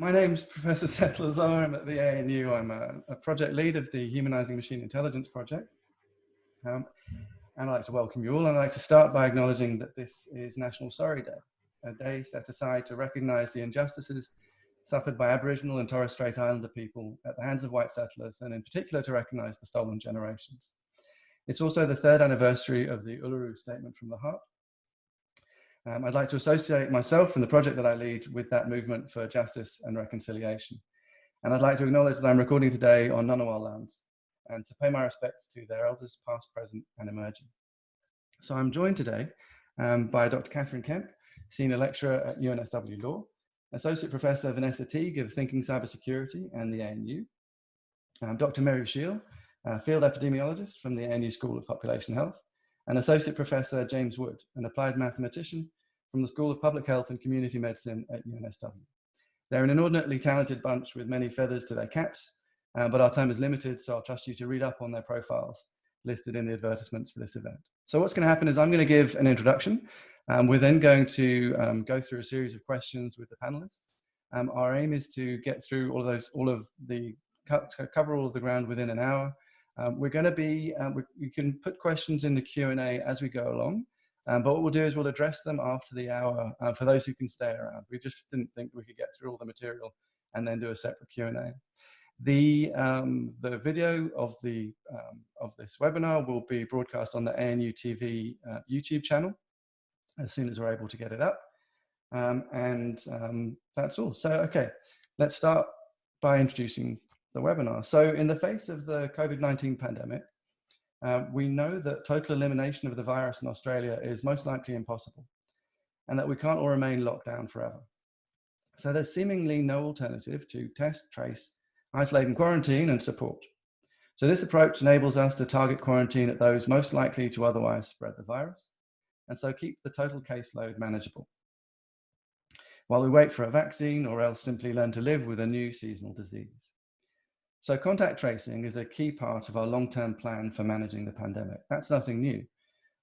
My name's Professor Seth Lazar. I'm at the ANU. I'm a, a project lead of the Humanizing Machine Intelligence Project. Um, and I'd like to welcome you all. And I'd like to start by acknowledging that this is National Sorry Day, a day set aside to recognize the injustices suffered by Aboriginal and Torres Strait Islander people at the hands of white settlers, and in particular to recognize the stolen generations. It's also the third anniversary of the Uluru Statement from the Heart, um, I'd like to associate myself and the project that I lead with that movement for justice and reconciliation. And I'd like to acknowledge that I'm recording today on Ngunnawal lands and to pay my respects to their elders past, present and emerging. So I'm joined today um, by Dr. Catherine Kemp, Senior Lecturer at UNSW Law, Associate Professor Vanessa Teague of Thinking Cybersecurity and the ANU, um, Dr. Meru Sheel, uh, Field Epidemiologist from the ANU School of Population Health, and Associate Professor James Wood, an applied mathematician from the School of Public Health and Community Medicine at UNSW. They're an inordinately talented bunch with many feathers to their caps, uh, but our time is limited, so I'll trust you to read up on their profiles listed in the advertisements for this event. So what's going to happen is I'm going to give an introduction. Um, we're then going to um, go through a series of questions with the panelists. Um, our aim is to get through all of those, all of the, cover all of the ground within an hour. Um, we're going to be, uh, we, you can put questions in the Q&A as we go along. Um, but what we'll do is we'll address them after the hour uh, for those who can stay around. We just didn't think we could get through all the material and then do a separate Q&A. The, um, the video of, the, um, of this webinar will be broadcast on the ANU TV uh, YouTube channel as soon as we're able to get it up. Um, and um, that's all. So, okay, let's start by introducing the webinar. So in the face of the COVID-19 pandemic, uh, we know that total elimination of the virus in Australia is most likely impossible and that we can't all remain locked down forever. So there's seemingly no alternative to test, trace, isolate and quarantine and support. So this approach enables us to target quarantine at those most likely to otherwise spread the virus and so keep the total caseload manageable while we wait for a vaccine or else simply learn to live with a new seasonal disease. So contact tracing is a key part of our long-term plan for managing the pandemic. That's nothing new.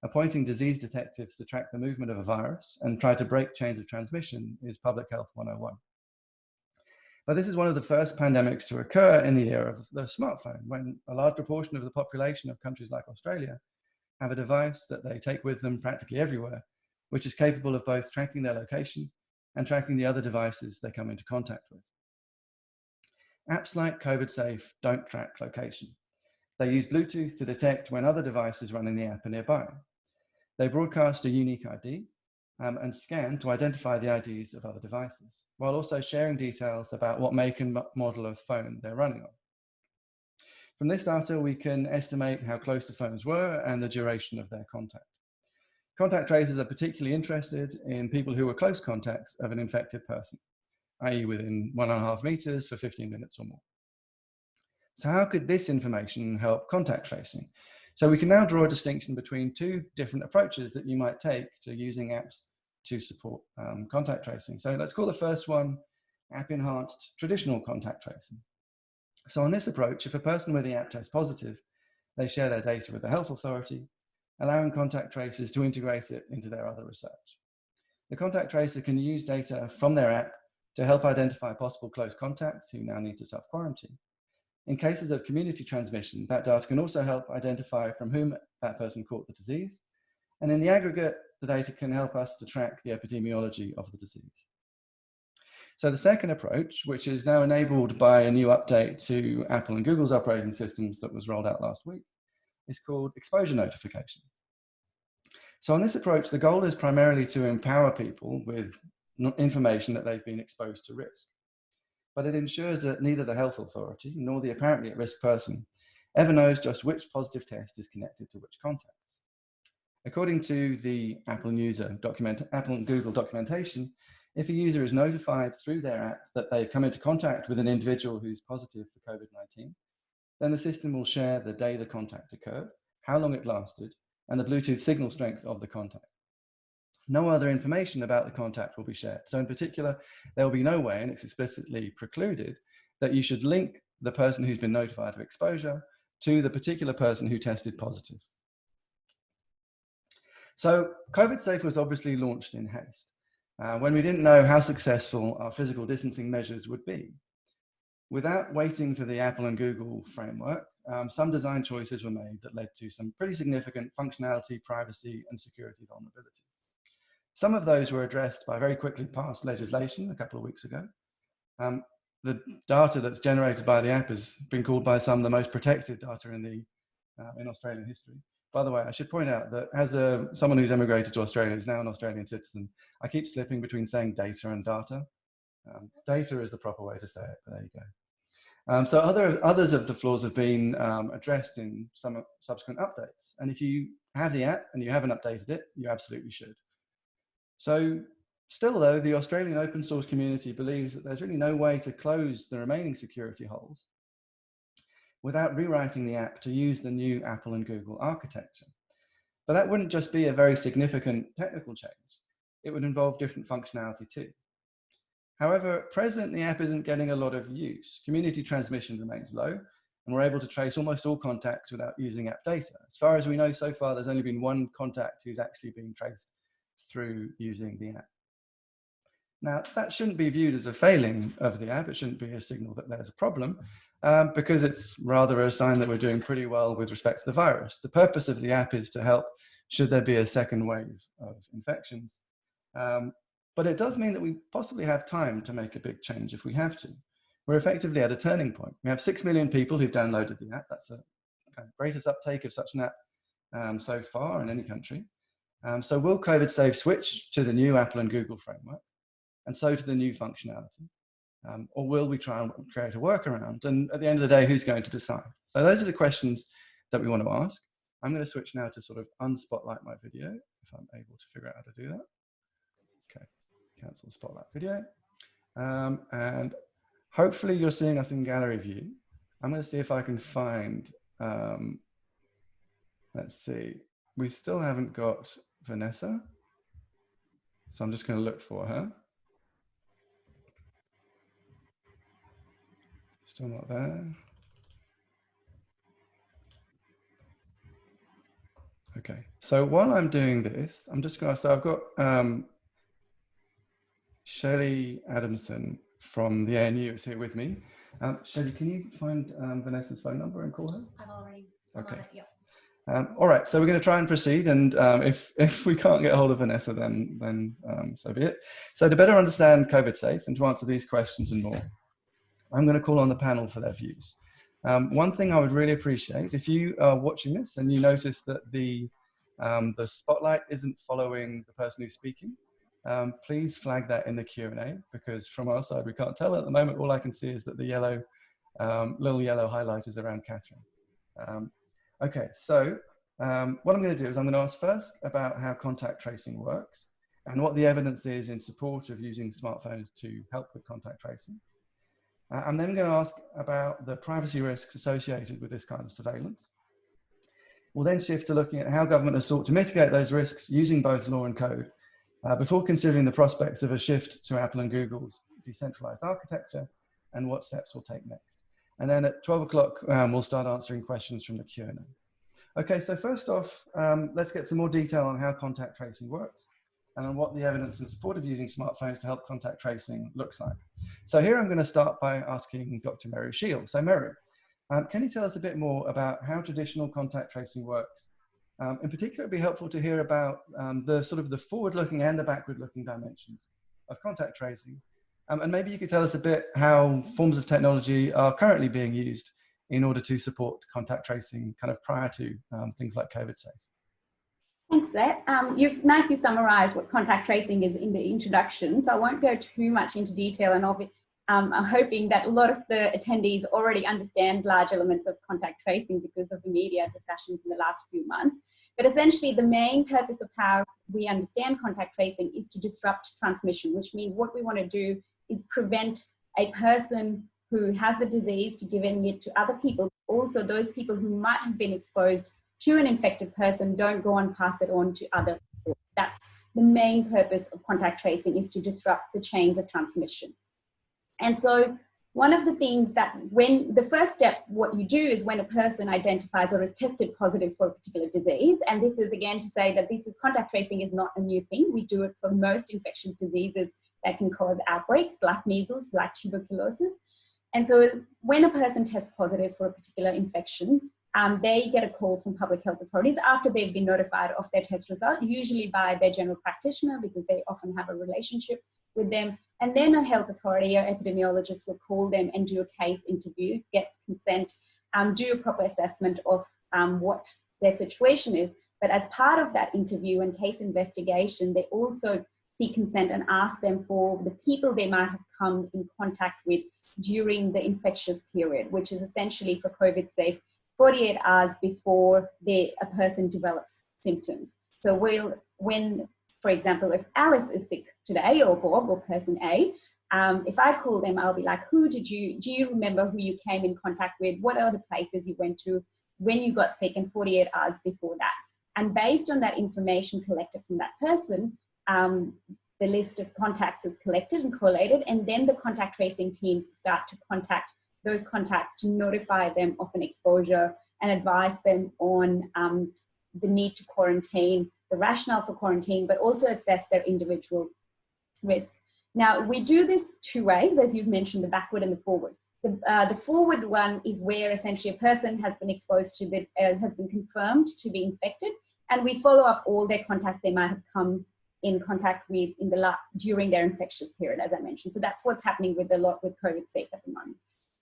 Appointing disease detectives to track the movement of a virus and try to break chains of transmission is public health 101. But this is one of the first pandemics to occur in the era of the smartphone, when a large proportion of the population of countries like Australia have a device that they take with them practically everywhere, which is capable of both tracking their location and tracking the other devices they come into contact with. Apps like COVID Safe don't track location. They use Bluetooth to detect when other devices running the app are nearby. They broadcast a unique ID um, and scan to identify the IDs of other devices, while also sharing details about what make and model of phone they're running on. From this data, we can estimate how close the phones were and the duration of their contact. Contact tracers are particularly interested in people who were close contacts of an infected person i.e. within one and a half meters for 15 minutes or more. So how could this information help contact tracing? So we can now draw a distinction between two different approaches that you might take to using apps to support um, contact tracing. So let's call the first one app enhanced traditional contact tracing. So on this approach, if a person with the app tests positive, they share their data with the health authority, allowing contact tracers to integrate it into their other research. The contact tracer can use data from their app to help identify possible close contacts who now need to self-quarantine. In cases of community transmission, that data can also help identify from whom that person caught the disease. And in the aggregate, the data can help us to track the epidemiology of the disease. So the second approach, which is now enabled by a new update to Apple and Google's operating systems that was rolled out last week, is called exposure notification. So on this approach, the goal is primarily to empower people with information that they've been exposed to risk. But it ensures that neither the health authority nor the apparently at risk person ever knows just which positive test is connected to which contacts. According to the Apple user uh, document, Apple and Google documentation, if a user is notified through their app that they've come into contact with an individual who's positive for COVID-19, then the system will share the day the contact occurred, how long it lasted, and the Bluetooth signal strength of the contact no other information about the contact will be shared. So in particular, there will be no way, and it's explicitly precluded, that you should link the person who's been notified of exposure to the particular person who tested positive. So COVID Safe was obviously launched in haste. uh, when we didn't know how successful our physical distancing measures would be. Without waiting for the Apple and Google framework, um, some design choices were made that led to some pretty significant functionality, privacy, and security vulnerability. Some of those were addressed by very quickly passed legislation a couple of weeks ago. Um, the data that's generated by the app has been called by some the most protected data in the uh, in Australian history. By the way, I should point out that as a, someone who's emigrated to Australia, who's now an Australian citizen, I keep slipping between saying data and data. Um, data is the proper way to say it, but there you go. Um, so other, others of the flaws have been um, addressed in some subsequent updates. And if you have the app and you haven't updated it, you absolutely should. So still though, the Australian open source community believes that there's really no way to close the remaining security holes without rewriting the app to use the new Apple and Google architecture. But that wouldn't just be a very significant technical change. It would involve different functionality too. However, at present, the app isn't getting a lot of use. Community transmission remains low, and we're able to trace almost all contacts without using app data. As far as we know so far, there's only been one contact who's actually been traced through using the app. Now, that shouldn't be viewed as a failing of the app. It shouldn't be a signal that there's a problem um, because it's rather a sign that we're doing pretty well with respect to the virus. The purpose of the app is to help should there be a second wave of infections. Um, but it does mean that we possibly have time to make a big change if we have to. We're effectively at a turning point. We have 6 million people who've downloaded the app. That's the kind of greatest uptake of such an app um, so far in any country. Um, so will COVID Safe switch to the new Apple and Google framework? and so to the new functionality? Um, or will we try and create a workaround? And at the end of the day, who's going to decide? So those are the questions that we want to ask. I'm going to switch now to sort of unspotlight my video, if I'm able to figure out how to do that. Okay, cancel spotlight video. Um, and hopefully you're seeing us in gallery view. I'm going to see if I can find, um, let's see, we still haven't got Vanessa. So I'm just going to look for her. Still not there. Okay, so while I'm doing this, I'm just going to, so I've got um, Shelley Adamson from the ANU is here with me. Um, Shelley, can you find um, Vanessa's phone number and call her? I've already. Okay. It, yep. Um, all right, so we're going to try and proceed, and um, if if we can't get hold of Vanessa, then then um, so be it. So to better understand COVID Safe and to answer these questions and more, I'm going to call on the panel for their views. Um, one thing I would really appreciate, if you are watching this and you notice that the, um, the spotlight isn't following the person who's speaking, um, please flag that in the Q&A because from our side we can't tell at the moment. All I can see is that the yellow, little yellow highlight is around Catherine. Okay, so um, what I'm going to do is I'm going to ask first about how contact tracing works and what the evidence is in support of using smartphones to help with contact tracing. Uh, I'm then going to ask about the privacy risks associated with this kind of surveillance. We'll then shift to looking at how government has sought to mitigate those risks using both law and code uh, before considering the prospects of a shift to Apple and Google's decentralized architecture and what steps we'll take next. And then at 12 o'clock, um, we'll start answering questions from the Q&A. Okay, so first off, um, let's get some more detail on how contact tracing works and on what the evidence in support of using smartphones to help contact tracing looks like. So here I'm going to start by asking Dr. Meru Sheel. So Meru, um, can you tell us a bit more about how traditional contact tracing works? Um, in particular, it'd be helpful to hear about um, the sort of the forward-looking and the backward-looking dimensions of contact tracing. Um, and maybe you could tell us a bit how forms of technology are currently being used in order to support contact tracing kind of prior to um, things like COVID safe. Thanks, Zach. Um, you've nicely summarised what contact tracing is in the introduction, so I won't go too much into detail and um, I'm hoping that a lot of the attendees already understand large elements of contact tracing because of the media discussions in the last few months. But essentially the main purpose of how we understand contact tracing is to disrupt transmission, which means what we want to do is prevent a person who has the disease to giving it to other people, also those people who might have been exposed to an infected person, don't go and pass it on to other people. That's the main purpose of contact tracing is to disrupt the chains of transmission. And so one of the things that when the first step, what you do is when a person identifies or is tested positive for a particular disease, and this is again to say that this is contact tracing is not a new thing. We do it for most infectious diseases that can cause outbreaks like measles, like tuberculosis. And so when a person tests positive for a particular infection, um, they get a call from public health authorities after they've been notified of their test result, usually by their general practitioner because they often have a relationship with them. And then a health authority or epidemiologist will call them and do a case interview, get consent, um, do a proper assessment of um, what their situation is. But as part of that interview and case investigation, they also seek consent and ask them for the people they might have come in contact with during the infectious period, which is essentially for COVID safe 48 hours before they, a person develops symptoms. So we'll, when, for example, if Alice is sick today or Bob or person A, um, if I call them, I'll be like, who did you, do you remember who you came in contact with? What are the places you went to when you got sick and 48 hours before that? And based on that information collected from that person, um, the list of contacts is collected and collated, and then the contact tracing teams start to contact those contacts to notify them of an exposure and advise them on um, the need to quarantine, the rationale for quarantine, but also assess their individual risk. Now, we do this two ways, as you've mentioned, the backward and the forward. The, uh, the forward one is where essentially a person has been exposed to the, uh, has been confirmed to be infected, and we follow up all their contacts they might have come in contact with in the during their infectious period, as I mentioned. So that's what's happening with a lot with COVID safe at the moment.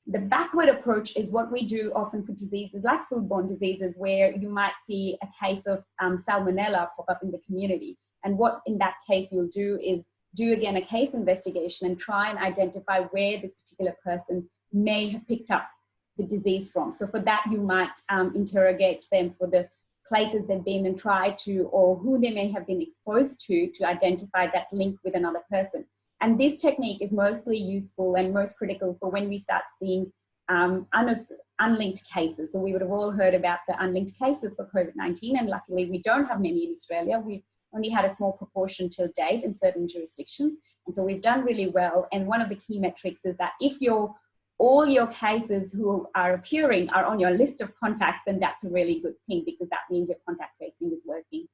The backward approach is what we do often for diseases like foodborne diseases, where you might see a case of um, salmonella pop up in the community. And what in that case you'll do is do again a case investigation and try and identify where this particular person may have picked up the disease from. So for that, you might um, interrogate them for the places they've been and tried to, or who they may have been exposed to, to identify that link with another person. And this technique is mostly useful and most critical for when we start seeing um, un unlinked cases. So we would have all heard about the unlinked cases for COVID-19 and luckily we don't have many in Australia. We've only had a small proportion till date in certain jurisdictions. And so we've done really well. And one of the key metrics is that if you're all your cases who are appearing are on your list of contacts, then that's a really good thing because that means your contact tracing is working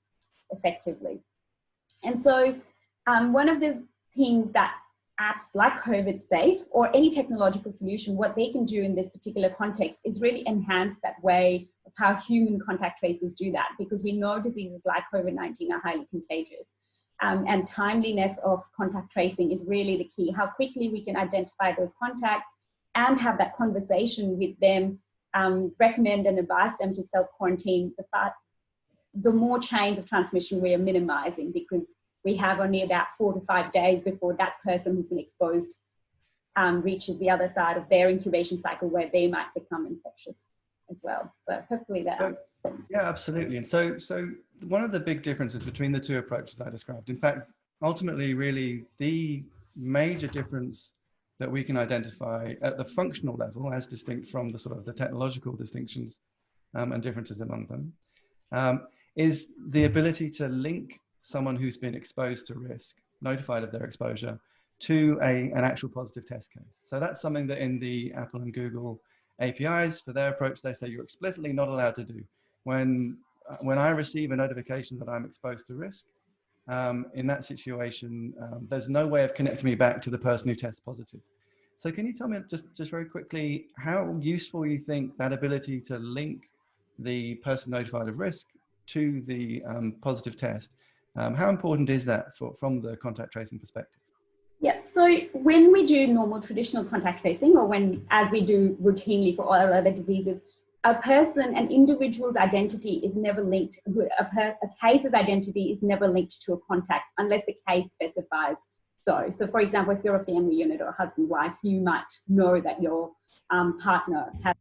effectively. And so um, one of the things that apps like COVID Safe or any technological solution, what they can do in this particular context is really enhance that way of how human contact tracers do that because we know diseases like COVID-19 are highly contagious. Um, and timeliness of contact tracing is really the key. How quickly we can identify those contacts and have that conversation with them, um, recommend and advise them to self-quarantine, the, the more chains of transmission we are minimizing because we have only about four to five days before that person who's been exposed um, reaches the other side of their incubation cycle where they might become infectious as well. So hopefully that answers. Yeah, absolutely. And so, so one of the big differences between the two approaches I described, in fact, ultimately really the major difference that we can identify at the functional level as distinct from the sort of the technological distinctions um, and differences among them, um, is the ability to link someone who's been exposed to risk, notified of their exposure, to a, an actual positive test case. So that's something that in the Apple and Google APIs, for their approach, they say you're explicitly not allowed to do. When, uh, when I receive a notification that I'm exposed to risk, um, in that situation, um, there's no way of connecting me back to the person who tests positive. So can you tell me just, just very quickly how useful you think that ability to link the person notified of risk to the um, positive test um, how important is that for, from the contact tracing perspective? Yeah, so when we do normal traditional contact tracing or when, as we do routinely for all other diseases, a person, an individual's identity is never linked, a, per, a case's identity is never linked to a contact unless the case specifies so. So for example, if you're a family unit or a husband, wife, you might know that your um, partner has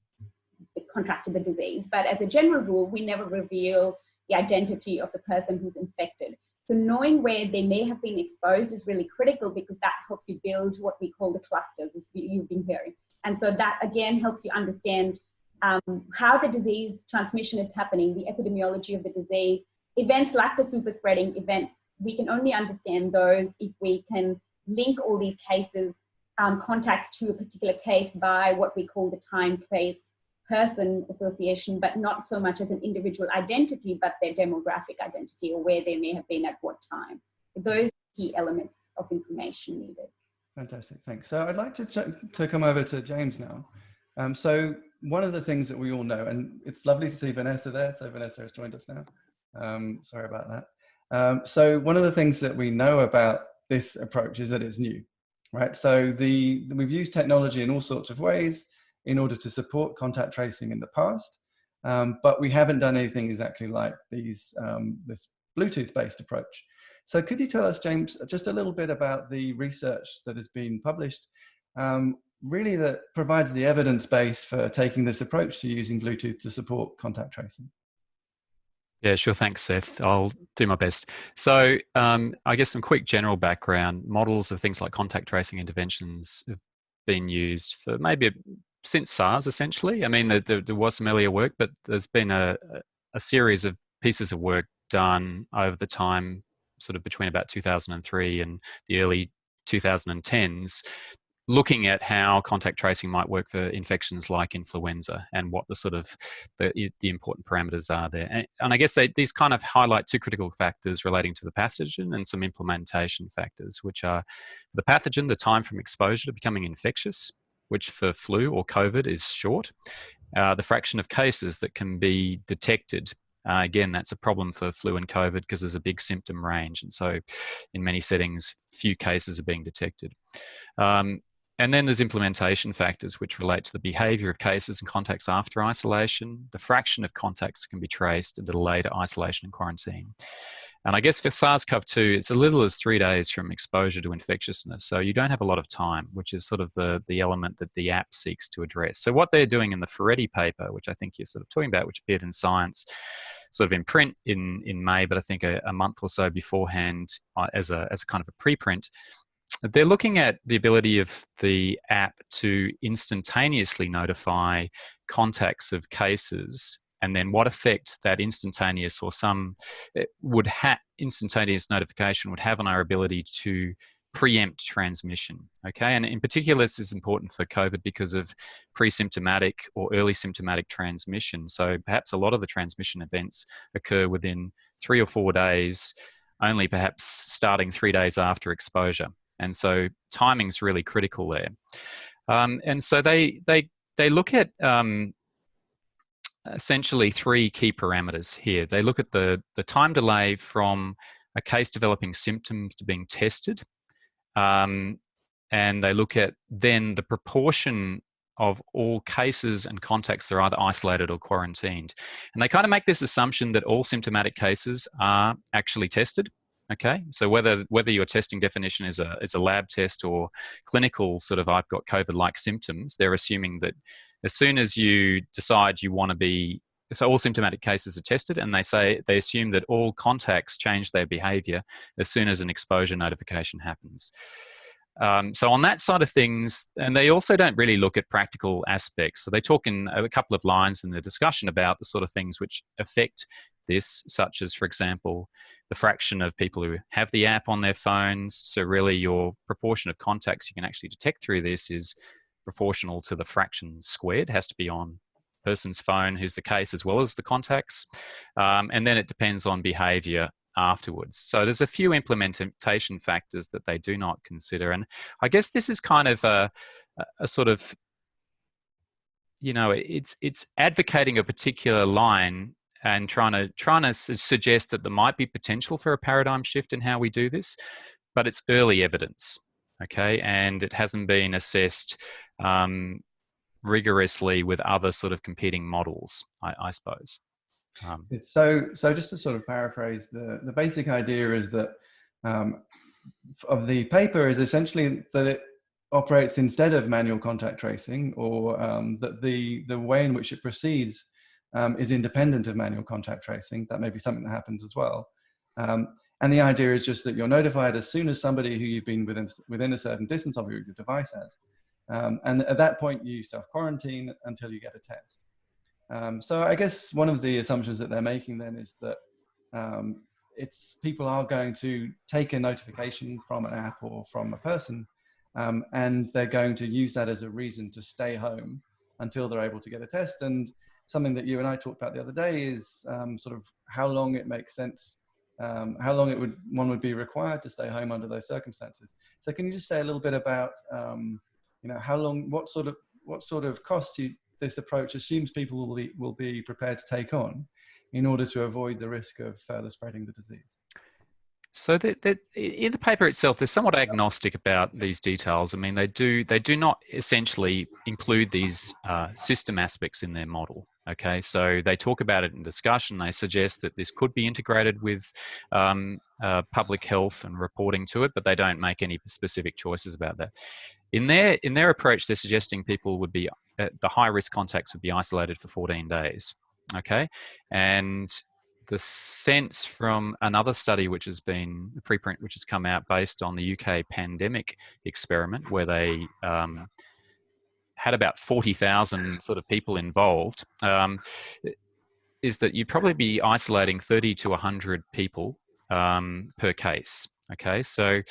contracted the disease. But as a general rule, we never reveal the identity of the person who's infected. So knowing where they may have been exposed is really critical because that helps you build what we call the clusters, as you've been hearing. And so that again helps you understand um, how the disease transmission is happening, the epidemiology of the disease, events like the super spreading events, we can only understand those if we can link all these cases um, contacts to a particular case by what we call the time, place, person association, but not so much as an individual identity, but their demographic identity or where they may have been at what time. Those key elements of information needed. Fantastic, thanks. So I'd like to, to come over to James now. Um, so one of the things that we all know, and it's lovely to see Vanessa there. So Vanessa has joined us now. Um, sorry about that. Um, so one of the things that we know about this approach is that it's new, right? So the we've used technology in all sorts of ways in order to support contact tracing in the past, um, but we haven't done anything exactly like these um, this Bluetooth-based approach. So could you tell us, James, just a little bit about the research that has been published, um, really that provides the evidence base for taking this approach to using Bluetooth to support contact tracing? Yeah, sure. Thanks, Seth. I'll do my best. So, um, I guess some quick general background models of things like contact tracing interventions have been used for maybe since SARS, essentially. I mean, there, there was some earlier work, but there's been a, a series of pieces of work done over the time, sort of between about 2003 and the early 2010s looking at how contact tracing might work for infections like influenza and what the sort of the, the important parameters are there. And, and I guess they, these kind of highlight two critical factors relating to the pathogen and some implementation factors, which are the pathogen, the time from exposure to becoming infectious, which for flu or COVID is short. Uh, the fraction of cases that can be detected uh, again, that's a problem for flu and COVID because there's a big symptom range. And so, in many settings, few cases are being detected. Um, and then there's implementation factors which relate to the behavior of cases and contacts after isolation, the fraction of contacts can be traced, into the to isolation and quarantine. And I guess for SARS-CoV-2, it's a little as three days from exposure to infectiousness. So you don't have a lot of time, which is sort of the, the element that the app seeks to address. So what they're doing in the Ferretti paper, which I think you're sort of talking about, which appeared in Science, sort of in print in, in May, but I think a, a month or so beforehand uh, as, a, as a kind of a preprint, they're looking at the ability of the app to instantaneously notify contacts of cases and then what effect that instantaneous or some eh, would have instantaneous notification would have on our ability to preempt transmission okay? And in particular this is important for covid because of pre-symptomatic or early symptomatic transmission. So perhaps a lot of the transmission events occur within three or four days only perhaps starting three days after exposure and so timing's really critical there. Um, and so they they they look at um, essentially three key parameters here. They look at the the time delay from a case developing symptoms to being tested, um, and they look at then the proportion of all cases and contacts that are either isolated or quarantined. And they kind of make this assumption that all symptomatic cases are actually tested. Okay, so whether whether your testing definition is a is a lab test or clinical sort of I've got COVID-like symptoms, they're assuming that as soon as you decide you want to be so all symptomatic cases are tested and they say they assume that all contacts change their behavior as soon as an exposure notification happens. Um, so on that side of things and they also don't really look at practical aspects. So they talk in a couple of lines in the discussion about the sort of things which affect this, such as, for example, the fraction of people who have the app on their phones. So, really, your proportion of contacts you can actually detect through this is proportional to the fraction squared, it has to be on person's phone who's the case as well as the contacts. Um, and then it depends on behavior afterwards. So there's a few implementation factors that they do not consider. And I guess this is kind of a, a sort of you know it's it's advocating a particular line and trying to trying to suggest that there might be potential for a paradigm shift in how we do this, but it's early evidence, okay, and it hasn't been assessed um, rigorously with other sort of competing models, I, I suppose. Um, so, so just to sort of paraphrase, the the basic idea is that um, of the paper is essentially that it operates instead of manual contact tracing, or um, that the the way in which it proceeds um, is independent of manual contact tracing. That may be something that happens as well. Um, and the idea is just that you're notified as soon as somebody who you've been within, within a certain distance of your device has. Um, and at that point, you self-quarantine until you get a test. Um, so I guess one of the assumptions that they're making then is that um, it's people are going to take a notification from an app or from a person Um, and they're going to use that as a reason to stay home until they're able to get a test. And something that you and I talked about the other day is um, sort of how long it makes sense, um, how long it would one would be required to stay home under those circumstances. So can you just say a little bit about, um, you know, how long, what sort of, what sort of cost you, this approach assumes people will be, will be prepared to take on in order to avoid the risk of further spreading the disease? So that, that in the paper itself, they're somewhat agnostic about these details. I mean, they do they do not essentially include these uh, system aspects in their model. Okay, so they talk about it in discussion. They suggest that this could be integrated with um, uh, public health and reporting to it, but they don't make any specific choices about that. In their in their approach, they're suggesting people would be uh, the high risk contacts would be isolated for 14 days. Okay, and the sense from another study which has been a preprint which has come out based on the UK pandemic experiment where they um, had about 40,000 sort of people involved um, is that you'd probably be isolating 30 to 100 people um, per case. Okay, so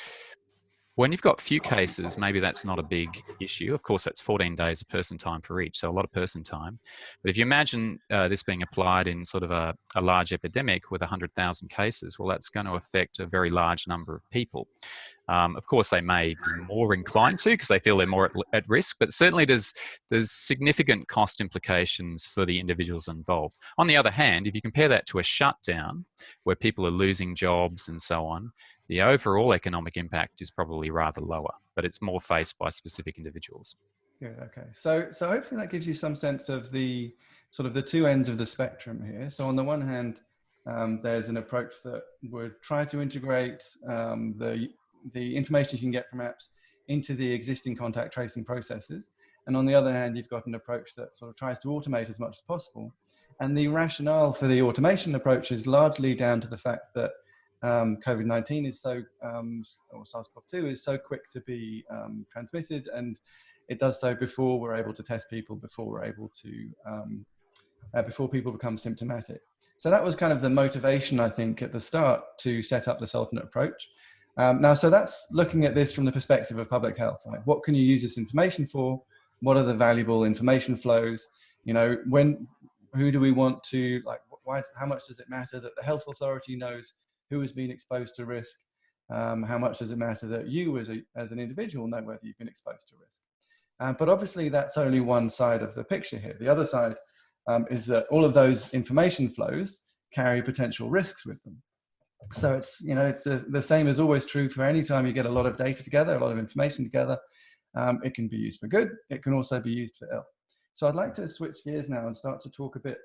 when you've got few cases, maybe that's not a big issue. Of course, that's 14 days of person time for each, so a lot of person time. But if you imagine uh, this being applied in sort of a, a large epidemic with 100,000 cases, well, that's going to affect a very large number of people. Um, of course, they may be more inclined to because they feel they're more at, at, risk, but certainly there's, there's significant cost implications for the individuals involved. On the other hand, if you compare that to a shutdown where people are losing jobs and so on, the overall economic impact is probably rather lower, but it's more faced by specific individuals. Good. Okay. So, so hopefully that gives you some sense of the sort of the two ends of the spectrum here. So on the one hand, um, there's an approach that would try to integrate um, the the information you can get from apps into the existing contact tracing processes. And on the other hand, you've got an approach that sort of tries to automate as much as possible. And the rationale for the automation approach is largely down to the fact that um, COVID-19 is so, um, or SARS-CoV-2 is so quick to be um, transmitted and it does so before we're able to test people, before we're able to, um, uh, before people become symptomatic. So that was kind of the motivation, I think, at the start to set up this alternate approach. Um, now, so that's looking at this from the perspective of public health. Like, what can you use this information for? What are the valuable information flows? You know, when, who do we want to, like, why, how much does it matter that the health authority knows who has been exposed to risk, um, how much does it matter that you as, a, as an individual know whether you've been exposed to risk. Um, but obviously that's only one side of the picture here. The other side um, is that all of those information flows carry potential risks with them. So it's, you know, it's a, the same is always true for any time you get a lot of data together, a lot of information together. Um, it can be used for good. It can also be used for ill. So I'd like to switch gears now and start to talk a bit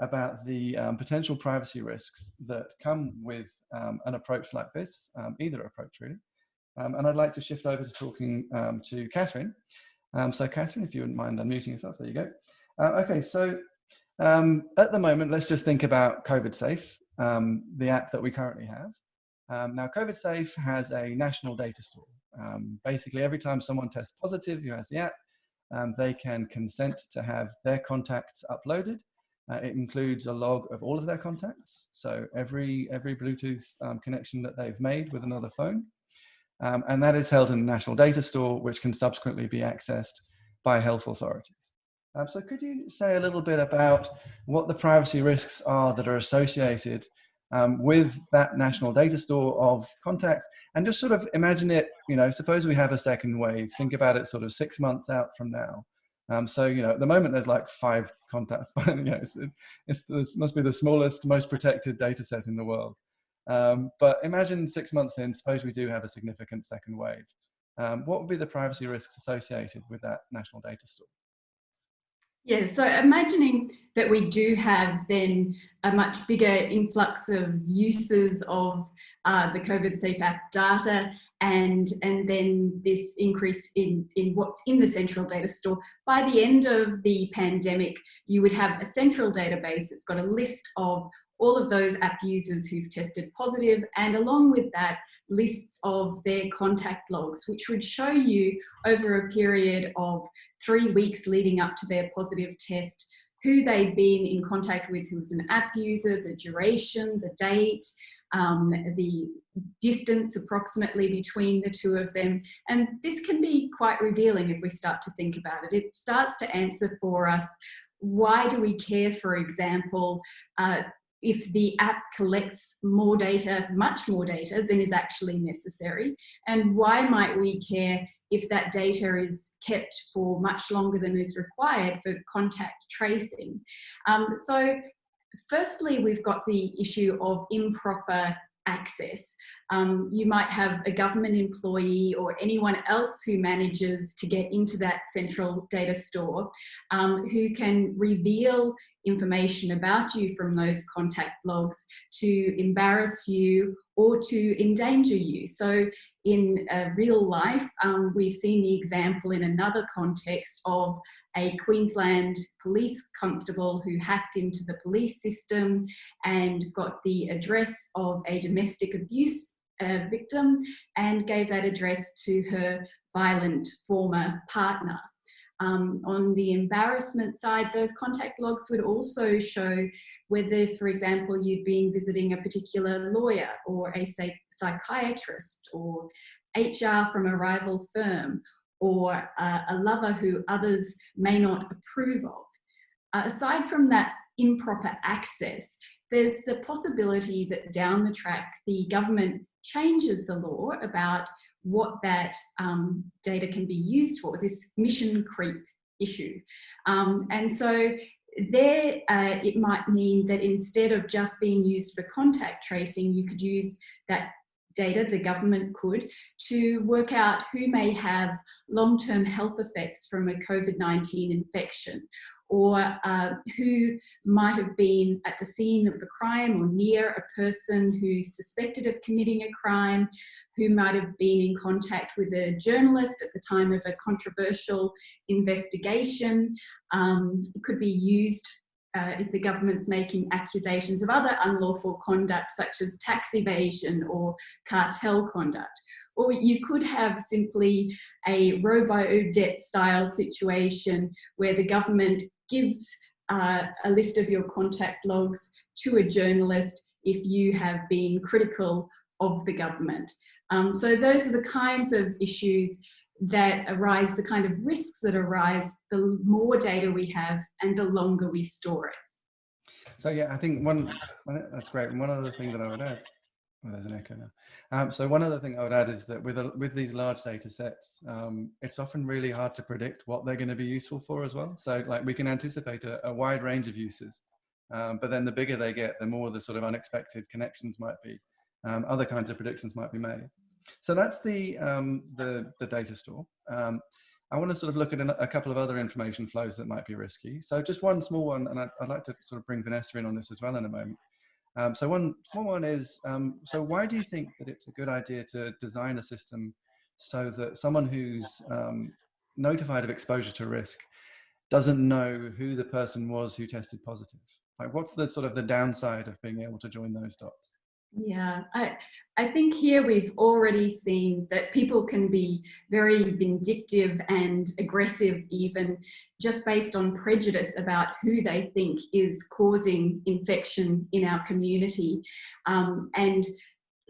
about the um, potential privacy risks that come with um, an approach like this, um, either approach really. Um, and I'd like to shift over to talking um, to Catherine. Um, so Catherine, if you wouldn't mind unmuting yourself, there you go. Uh, okay, so at the moment, let's just think about COVID Safe, the app that we currently have. now, COVID Safe has a national data store. basically, every time someone tests positive who has the app, they can consent to have their contacts uploaded uh, it includes a log of all of their contacts. So every, every Bluetooth um, connection that they've made with another phone. Um, and that is held in the National Data Store, which can subsequently be accessed by health authorities. Um, so could you say a little bit about what the privacy risks are that are associated um, with that national data store of contacts and just sort of imagine it, you know, suppose we have a second wave, think about it sort of six months out from now. Um, so, you know, at the moment there's like five contact, you know, it's, it's, it must be the smallest, most protected data set in the world. Um, but imagine six months in, suppose we do have a significant second wave. Um, what would be the privacy risks associated with that national data store? Yeah, so imagining that we do have then a much bigger influx of uses of uh, the COVID Safe data and, and then this increase in, in what's in the central data store. By the end of the pandemic, you would have a central database that's got a list of all of those app users who've tested positive and along with that lists of their contact logs which would show you over a period of three weeks leading up to their positive test who they'd been in contact with who was an app user, the duration, the date, um, the distance approximately between the two of them. And this can be quite revealing if we start to think about it. It starts to answer for us why do we care, for example, uh, if the app collects more data, much more data than is actually necessary? And why might we care if that data is kept for much longer than is required for contact tracing? Um, so firstly, we've got the issue of improper access. Um, you might have a government employee or anyone else who manages to get into that central data store um, who can reveal information about you from those contact logs to embarrass you or to endanger you. So in uh, real life, um, we've seen the example in another context of a Queensland police constable who hacked into the police system and got the address of a domestic abuse victim and gave that address to her violent former partner. Um, on the embarrassment side, those contact logs would also show whether, for example, you'd been visiting a particular lawyer or a psychiatrist or HR from a rival firm or uh, a lover who others may not approve of. Uh, aside from that improper access, there's the possibility that down the track, the government changes the law about what that um, data can be used for, this mission creep issue. Um, and so there uh, it might mean that instead of just being used for contact tracing, you could use that data, the government could, to work out who may have long-term health effects from a COVID-19 infection or uh, who might have been at the scene of a crime or near a person who's suspected of committing a crime, who might have been in contact with a journalist at the time of a controversial investigation. Um, it could be used uh, if the government's making accusations of other unlawful conduct such as tax evasion or cartel conduct. Or you could have simply a robo-debt style situation where the government gives uh, a list of your contact logs to a journalist if you have been critical of the government. Um, so those are the kinds of issues that arise, the kind of risks that arise, the more data we have and the longer we store it. So yeah, I think one, that's great. And one other thing that I would add, oh, there's an echo now. Um, so one other thing I would add is that with, a, with these large data sets, um, it's often really hard to predict what they're going to be useful for as well. So like we can anticipate a, a wide range of uses, um, but then the bigger they get, the more the sort of unexpected connections might be. Um, other kinds of predictions might be made. So that's the, um, the, the, data store. Um, I want to sort of look at a couple of other information flows that might be risky. So just one small one, and I'd, I'd like to sort of bring Vanessa in on this as well in a moment. Um, so one small one is, um, so why do you think that it's a good idea to design a system so that someone who's um, notified of exposure to risk doesn't know who the person was who tested positive? Like what's the sort of the downside of being able to join those dots? Yeah, I, I think here we've already seen that people can be very vindictive and aggressive even just based on prejudice about who they think is causing infection in our community. Um, and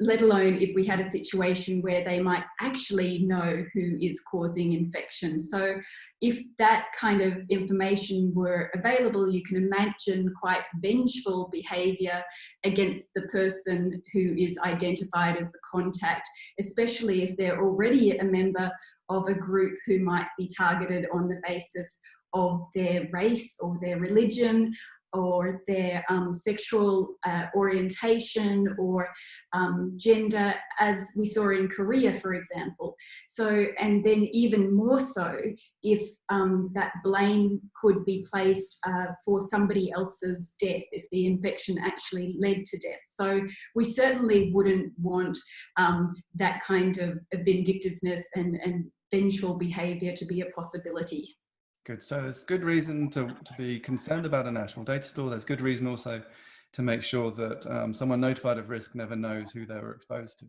let alone if we had a situation where they might actually know who is causing infection. So if that kind of information were available, you can imagine quite vengeful behavior against the person who is identified as the contact, especially if they're already a member of a group who might be targeted on the basis of their race or their religion or their um, sexual uh, orientation or um, gender as we saw in Korea for example. So and then even more so if um, that blame could be placed uh, for somebody else's death if the infection actually led to death. So we certainly wouldn't want um, that kind of vindictiveness and, and vengeful behavior to be a possibility Good. So there's good reason to, to be concerned about a national data store. There's good reason also to make sure that um, someone notified of risk never knows who they were exposed to.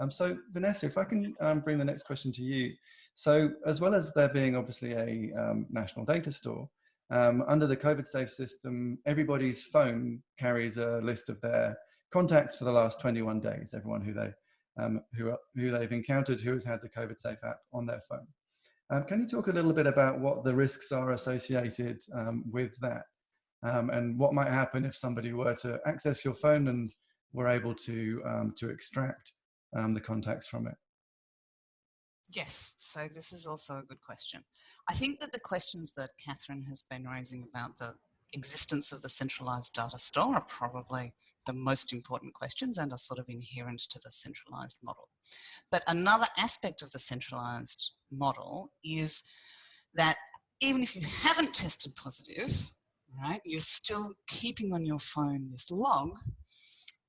Um, so Vanessa, if I can um, bring the next question to you. So as well as there being obviously a um, national data store, um, under the COVID safe system, everybody's phone carries a list of their contacts for the last 21 days, everyone who, they, um, who, who they've encountered who has had the COVID Safe app on their phone. Um, can you talk a little bit about what the risks are associated um, with that? Um, and what might happen if somebody were to access your phone and were able to, um, to extract um, the contacts from it? Yes, so this is also a good question. I think that the questions that Catherine has been raising about the existence of the centralized data store are probably the most important questions and are sort of inherent to the centralized model. But another aspect of the centralized model is that even if you haven't tested positive, right, you're still keeping on your phone this log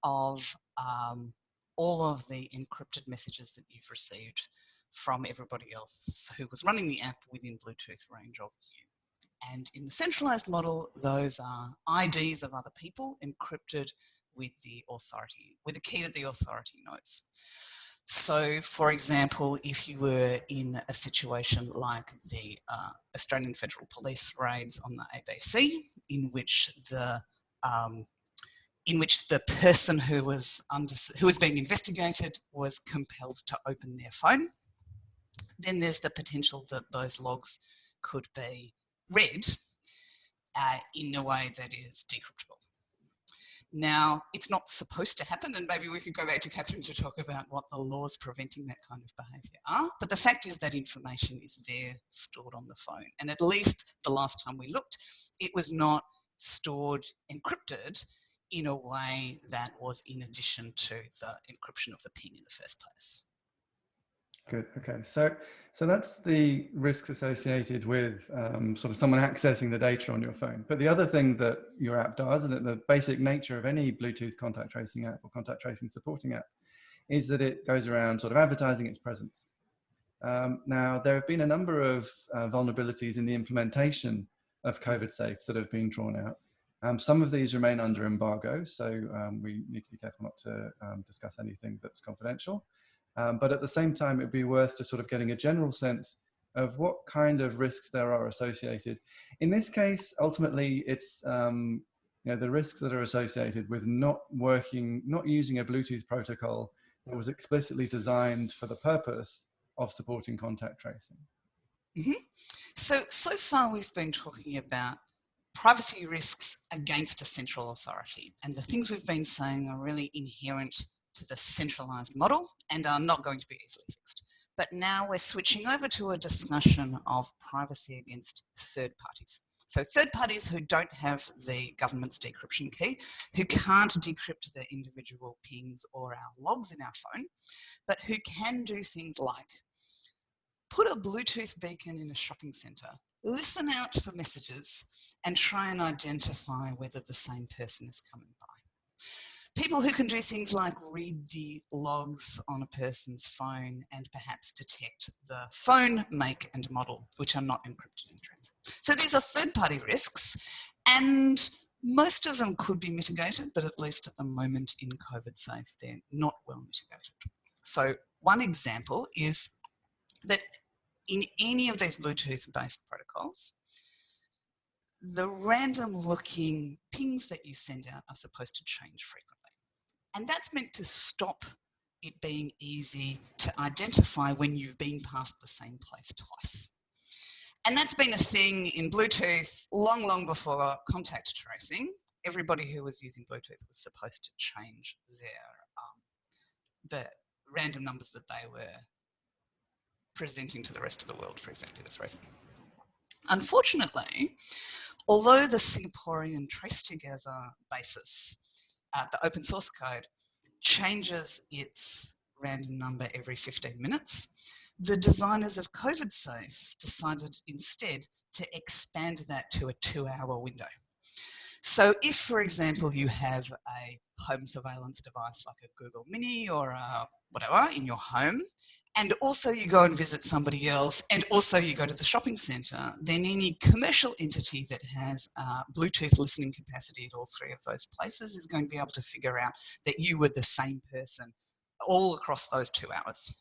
of um, all of the encrypted messages that you've received from everybody else who was running the app within Bluetooth range of. And in the centralized model, those are IDs of other people encrypted with the authority, with a key that the authority knows. So, for example, if you were in a situation like the uh, Australian Federal Police raids on the ABC, in which the um, in which the person who was under who was being investigated was compelled to open their phone, then there's the potential that those logs could be read uh, in a way that is decryptable. Now, it's not supposed to happen, and maybe we could go back to Catherine to talk about what the laws preventing that kind of behaviour are. But the fact is that information is there stored on the phone. And at least the last time we looked, it was not stored encrypted in a way that was in addition to the encryption of the ping in the first place. Good. Okay. So, so that's the risks associated with um, sort of someone accessing the data on your phone. But the other thing that your app does, and that the basic nature of any Bluetooth contact tracing app or contact tracing supporting app, is that it goes around sort of advertising its presence. Um, now, there have been a number of uh, vulnerabilities in the implementation of COVID Safe that have been drawn out. Um, some of these remain under embargo, so um, we need to be careful not to um, discuss anything that's confidential. Um, but at the same time, it'd be worth just sort of getting a general sense of what kind of risks there are associated. In this case, ultimately, it's um, you know, the risks that are associated with not working, not using a Bluetooth protocol that was explicitly designed for the purpose of supporting contact tracing. Mm -hmm. So, so far we've been talking about privacy risks against a central authority. And the things we've been saying are really inherent to the centralized model and are not going to be easily fixed. But now we're switching over to a discussion of privacy against third parties. So third parties who don't have the government's decryption key, who can't decrypt the individual pings or our logs in our phone, but who can do things like put a Bluetooth beacon in a shopping centre, listen out for messages and try and identify whether the same person is coming people who can do things like read the logs on a person's phone and perhaps detect the phone make and model, which are not encrypted in transit. So these are third party risks and most of them could be mitigated, but at least at the moment in COVID safe, they're not well mitigated. So one example is that in any of these Bluetooth based protocols, the random looking pings that you send out are supposed to change frequently. And that's meant to stop it being easy to identify when you've been past the same place twice. And that's been a thing in Bluetooth long, long before contact tracing. Everybody who was using Bluetooth was supposed to change their um, the random numbers that they were presenting to the rest of the world for exactly this reason. Unfortunately, although the Singaporean TraceTogether basis uh, the open source code changes its random number every 15 minutes. The designers of COVID Safe decided instead to expand that to a two hour window. So if, for example, you have a home surveillance device like a Google Mini or a whatever in your home, and also you go and visit somebody else, and also you go to the shopping centre, then any commercial entity that has uh, Bluetooth listening capacity at all three of those places is going to be able to figure out that you were the same person all across those two hours.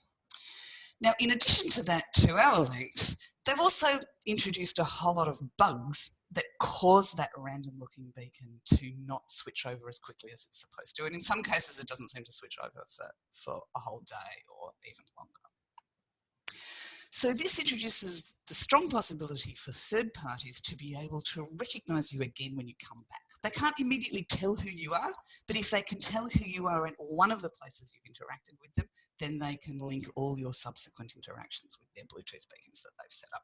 Now, in addition to that two hour length, they've also introduced a whole lot of bugs that cause that random looking beacon to not switch over as quickly as it's supposed to. And in some cases, it doesn't seem to switch over for, for a whole day or even longer. So this introduces the strong possibility for third parties to be able to recognize you again when you come back. They can't immediately tell who you are, but if they can tell who you are at one of the places you've interacted with them, then they can link all your subsequent interactions with their Bluetooth beacons that they've set up.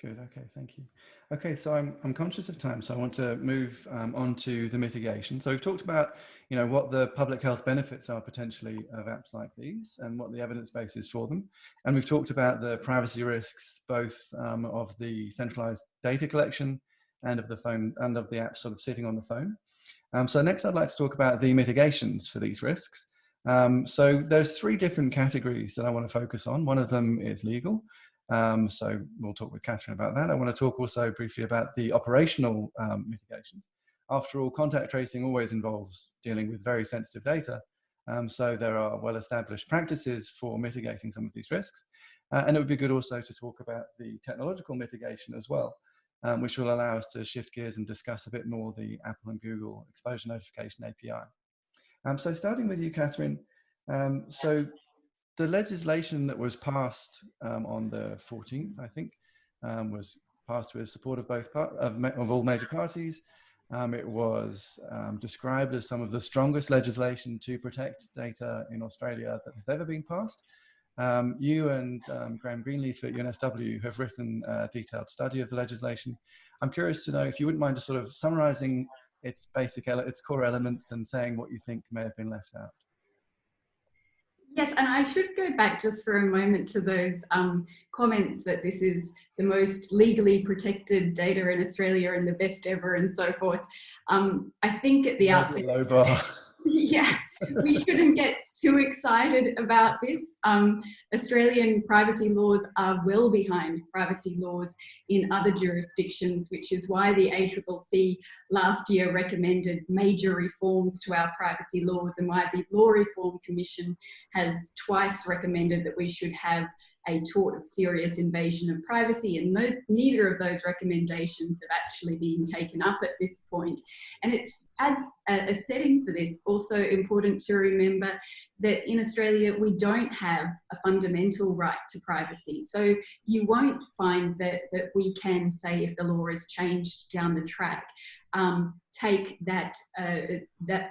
Good. Okay. Thank you. Okay. So I'm, I'm conscious of time, so I want to move um, on to the mitigation. So we've talked about, you know, what the public health benefits are potentially of apps like these and what the evidence base is for them. And we've talked about the privacy risks, both um, of the centralized data collection and of the phone and of the app sort of sitting on the phone. Um, so next I'd like to talk about the mitigations for these risks. Um, so there's three different categories that I want to focus on. One of them is legal. Um, so we'll talk with Catherine about that. I want to talk also briefly about the operational um, mitigations. After all, contact tracing always involves dealing with very sensitive data. Um, so there are well-established practices for mitigating some of these risks. Uh, and it would be good also to talk about the technological mitigation as well, um, which will allow us to shift gears and discuss a bit more the Apple and Google exposure notification API. Um, so starting with you, Catherine, um, so the legislation that was passed um, on the 14th, I think, um, was passed with support of both part, of, of, all major parties. Um, it was um, described as some of the strongest legislation to protect data in Australia that has ever been passed. Um, you and um, Graham Greenleaf at UNSW have written a detailed study of the legislation. I'm curious to know if you wouldn't mind just sort of summarizing its basic, its core elements and saying what you think may have been left out. Yes, and I should go back just for a moment to those um, comments that this is the most legally protected data in Australia and the best ever and so forth. Um, I think at the outset, low bar. yeah, we shouldn't get too excited about this. Um, Australian privacy laws are well behind privacy laws in other jurisdictions, which is why the ACCC last year recommended major reforms to our privacy laws and why the Law Reform Commission has twice recommended that we should have a tort of serious invasion of privacy and no, neither of those recommendations have actually been taken up at this point. And it's as a, a setting for this also important to remember that in Australia we don't have a fundamental right to privacy. So you won't find that, that we can say if the law is changed down the track, um, take that, uh, that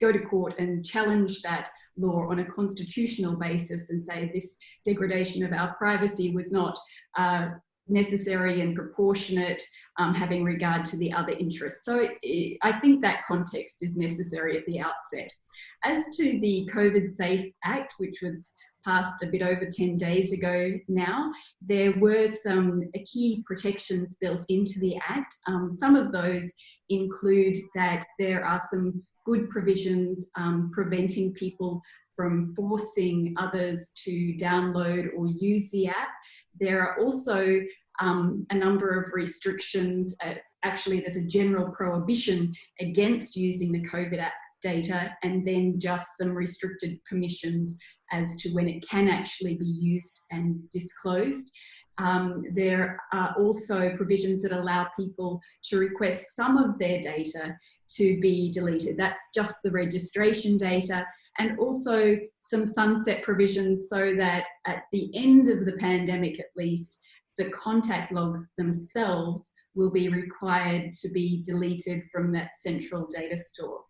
go to court and challenge that law on a constitutional basis and say this degradation of our privacy was not uh, necessary and proportionate, um, having regard to the other interests. So it, I think that context is necessary at the outset. As to the COVID Safe Act, which was passed a bit over 10 days ago now, there were some key protections built into the Act. Um, some of those include that there are some good provisions um, preventing people from forcing others to download or use the app. There are also um, a number of restrictions. Actually, there's a general prohibition against using the COVID app data and then just some restricted permissions as to when it can actually be used and disclosed. Um, there are also provisions that allow people to request some of their data to be deleted. That's just the registration data and also some sunset provisions so that at the end of the pandemic at least, the contact logs themselves will be required to be deleted from that central data store.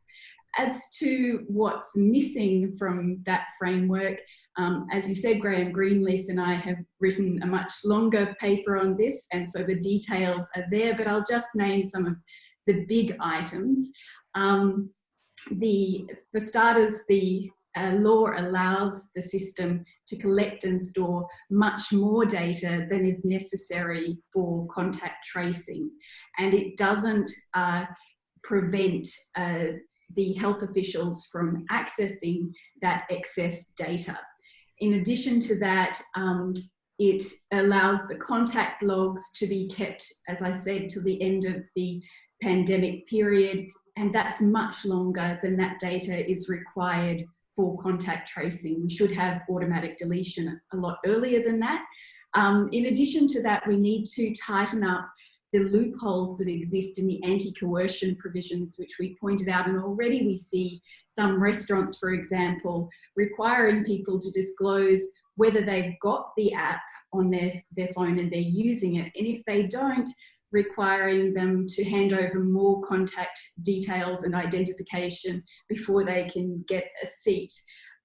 As to what's missing from that framework, um, as you said, Graham Greenleaf and I have written a much longer paper on this, and so the details are there, but I'll just name some of the big items. Um, the, for starters, the uh, law allows the system to collect and store much more data than is necessary for contact tracing. And it doesn't uh, prevent uh, the health officials from accessing that excess data. In addition to that, um, it allows the contact logs to be kept, as I said, to the end of the pandemic period, and that's much longer than that data is required for contact tracing. We should have automatic deletion a lot earlier than that. Um, in addition to that, we need to tighten up the loopholes that exist in the anti-coercion provisions, which we pointed out, and already we see some restaurants, for example, requiring people to disclose whether they've got the app on their, their phone and they're using it. And if they don't, requiring them to hand over more contact details and identification before they can get a seat.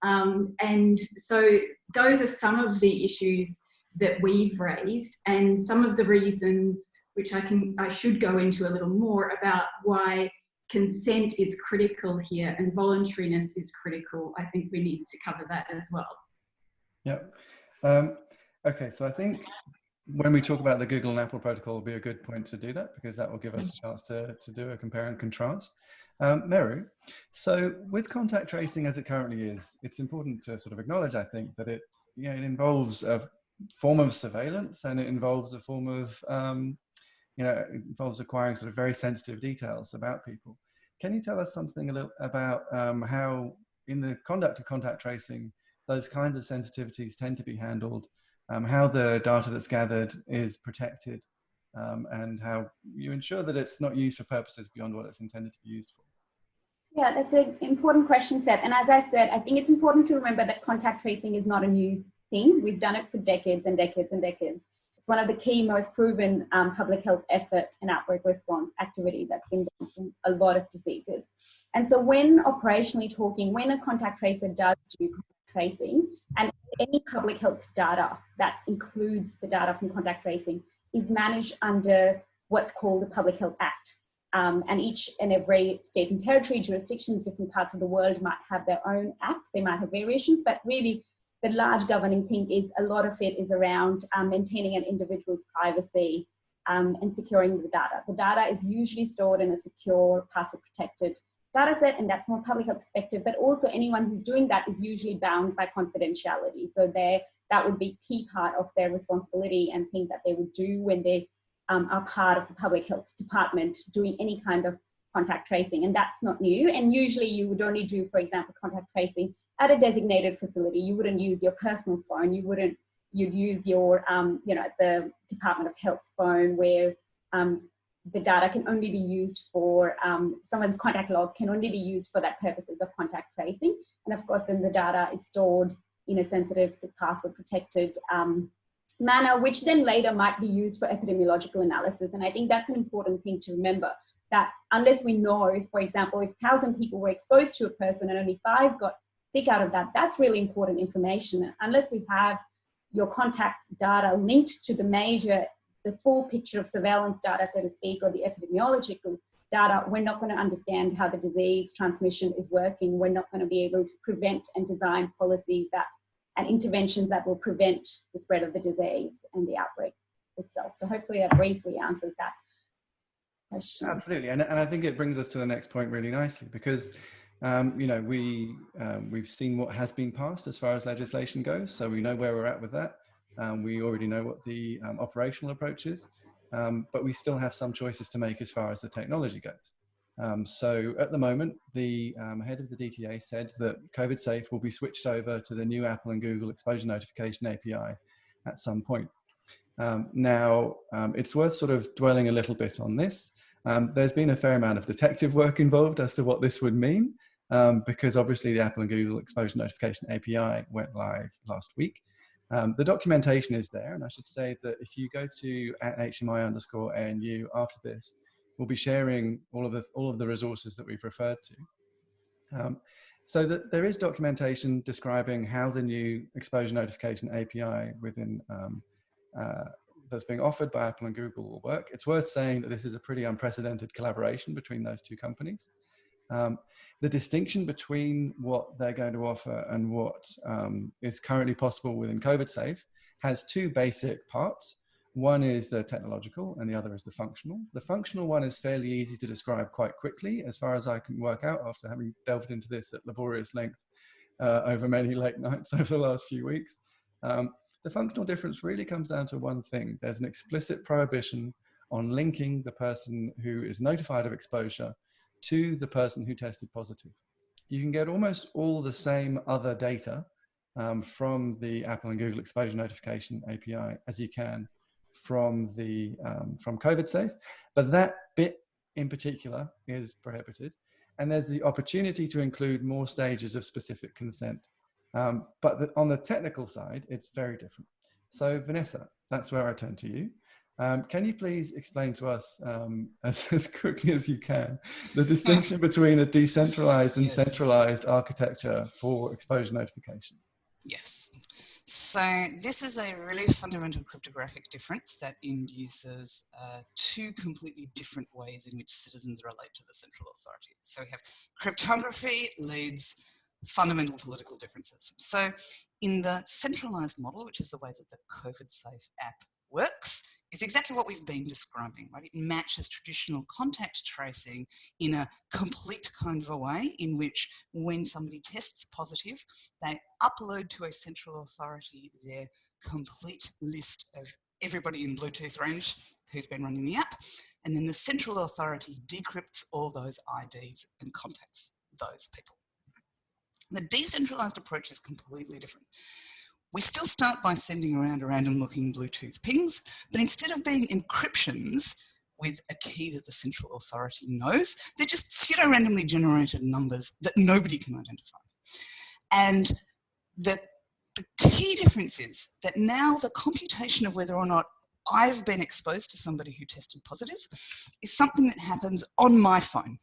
Um, and so those are some of the issues that we've raised and some of the reasons which I can I should go into a little more about why consent is critical here and voluntariness is critical. I think we need to cover that as well. Yep. Um, okay, so I think when we talk about the Google and Apple protocol will be a good point to do that because that will give us a chance to, to do a compare and contrast. Um, Meru, so with contact tracing as it currently is, it's important to sort of acknowledge, I think, that it, you know, it involves a form of surveillance and it involves a form of um, you know, involves acquiring sort of very sensitive details about people. Can you tell us something a little about um, how in the conduct of contact tracing, those kinds of sensitivities tend to be handled, um, how the data that's gathered is protected, um, and how you ensure that it's not used for purposes beyond what it's intended to be used for? Yeah, that's an important question, Seth. And as I said, I think it's important to remember that contact tracing is not a new thing. We've done it for decades and decades and decades. It's one of the key, most proven um, public health effort and outbreak response activity that's been done in a lot of diseases. And so when operationally talking, when a contact tracer does do tracing, and any public health data that includes the data from contact tracing is managed under what's called the Public Health Act. Um, and each and every state and territory jurisdictions, different parts of the world might have their own act. They might have variations, but really the large governing thing is a lot of it is around um, maintaining an individual's privacy um, and securing the data. The data is usually stored in a secure, password protected data set, and that's from a public health perspective, but also anyone who's doing that is usually bound by confidentiality. So there that would be key part of their responsibility and thing that they would do when they um, are part of the public health department doing any kind of contact tracing, and that's not new. And usually you would only do, for example, contact tracing at a designated facility. You wouldn't use your personal phone. You wouldn't, you'd use your, um, you know, the Department of Health's phone where um, the data can only be used for, um, someone's contact log can only be used for that purposes of contact tracing. And of course, then the data is stored in a sensitive password protected um, manner, which then later might be used for epidemiological analysis. And I think that's an important thing to remember that unless we know, for example, if 1,000 people were exposed to a person and only five got sick out of that, that's really important information. Unless we have your contact data linked to the major, the full picture of surveillance data, so to speak, or the epidemiological data, we're not going to understand how the disease transmission is working. We're not going to be able to prevent and design policies that and interventions that will prevent the spread of the disease and the outbreak itself. So hopefully that briefly answers that question. Absolutely, and, and I think it brings us to the next point really nicely because um, you know we um, we've seen what has been passed as far as legislation goes, so we know where we're at with that. Um, we already know what the um, operational approach is, um, but we still have some choices to make as far as the technology goes. Um, so at the moment, the head of the DTA said that COVID Safe will be switched over to the new Apple and Google exposure notification API at some point. Um, now, um, it's worth sort of dwelling a little bit on this. Um, there's been a fair amount of detective work involved as to what this would mean, um, because obviously the Apple and Google exposure notification API went live last week. Um, the documentation is there, and I should say that if you go to at HMI underscore ANU after this, we'll be sharing all of the all of the resources that we've referred to. Um, so that there is documentation describing how the new exposure notification API within um, uh, that's being offered by Apple and Google will work. It's worth saying that this is a pretty unprecedented collaboration between those two companies. Um, the distinction between what they're going to offer and what um, is currently possible within COVID Safe has two basic parts. One is the technological and the other is the functional. The functional one is fairly easy to describe quite quickly as far as I can work out after having delved into this at laborious length uh, over many late nights over the last few weeks. Um, the functional difference really comes down to one thing. There's an explicit prohibition on linking the person who is notified of exposure to the person who tested positive. you can get almost all the same other data um, from the Apple and Google exposure notification API as you can from the um, from COVID safe, but that bit in particular is prohibited. And there's the opportunity to include more stages of specific consent. Um, but the, on the technical side, it's very different. So Vanessa, that's where I turn to you. Um, can you please explain to us um, as, as, quickly as you can the distinction between a decentralized and yes. centralized architecture for exposure notification? Yes. So this is a really fundamental cryptographic difference that induces uh, two completely different ways in which citizens relate to the central authority. So we have cryptography leads fundamental political differences. So in the centralized model, which is the way that the COVID safe app works, is exactly what we've been describing, right? It matches traditional contact tracing in a complete kind of a way in which when somebody tests positive, they upload to a central authority their complete list of everybody in Bluetooth range who's been running the app. And then the central authority decrypts all those IDs and contacts those people. The decentralized approach is completely different. We still start by sending around a random looking Bluetooth pings, but instead of being encryptions with a key that the central authority knows, they're just pseudo randomly generated numbers that nobody can identify. And the, the key difference is that now the computation of whether or not I've been exposed to somebody who tested positive is something that happens on my phone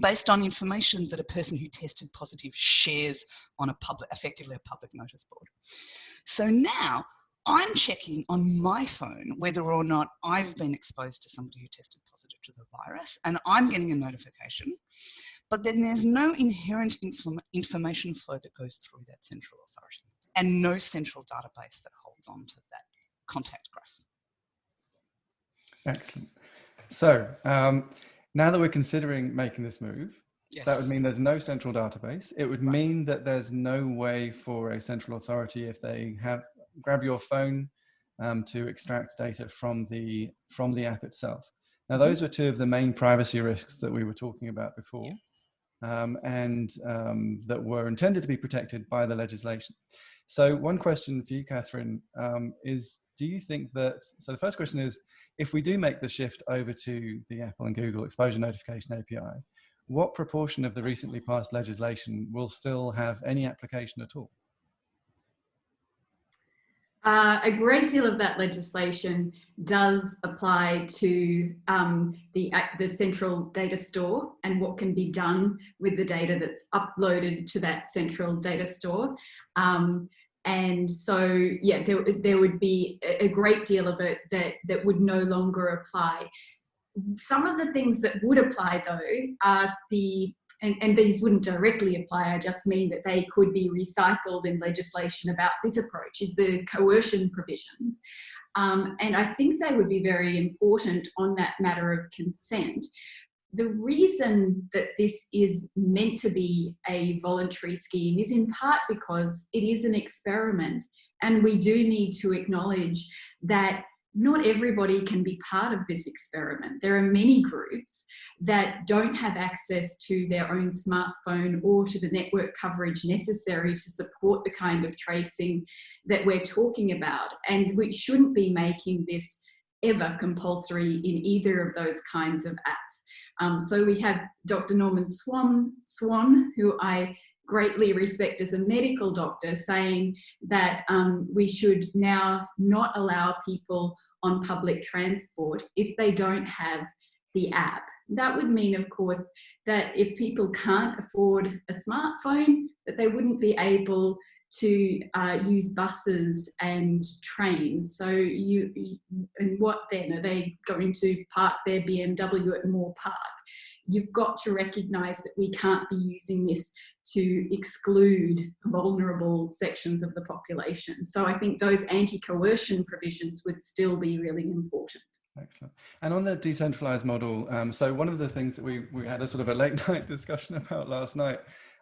based on information that a person who tested positive shares on a public, effectively a public notice board. So now I'm checking on my phone whether or not I've been exposed to somebody who tested positive to the virus and I'm getting a notification, but then there's no inherent information flow that goes through that central authority and no central database that holds on to that contact graph. Excellent. So um, now that we're considering making this move, yes. that would mean there's no central database. It would right. mean that there's no way for a central authority if they have grab your phone um, to extract data from the from the app itself. Now, those mm-hmm. were two of the main privacy risks that we were talking about before, um, and um, that were intended to be protected by the legislation. So, one question for you, Catherine, um, is: Do you think that? So, the first question is if we do make the shift over to the Apple and Google exposure notification API, what proportion of the recently passed legislation will still have any application at all? Uh, a great deal of that legislation does apply to um, the, the central data store and what can be done with the data that's uploaded to that central data store. Um, and so yeah there, there would be a great deal of it that that would no longer apply some of the things that would apply though are the and, and these wouldn't directly apply i just mean that they could be recycled in legislation about this approach is the coercion provisions. Um, and i think they would be very important on that matter of consent. The reason that this is meant to be a voluntary scheme is in part because it is an experiment and we do need to acknowledge that not everybody can be part of this experiment. There are many groups that don't have access to their own smartphone or to the network coverage necessary to support the kind of tracing that we're talking about. And we shouldn't be making this ever compulsory in either of those kinds of apps. Um, so we have Dr. Norman Swan, Swan, who I greatly respect as a medical doctor, saying that um, we should now not allow people on public transport if they don't have the app. That would mean, of course, that if people can't afford a smartphone, that they wouldn't be able to uh, use buses and trains. So you, and what then? Are they going to park their BMW at Moore Park? You've got to recognise that we can't be using this to exclude vulnerable sections of the population. So I think those anti-coercion provisions would still be really important. Excellent. And on the decentralized model, um, so one of the things that we, we had a sort of a late night discussion about last night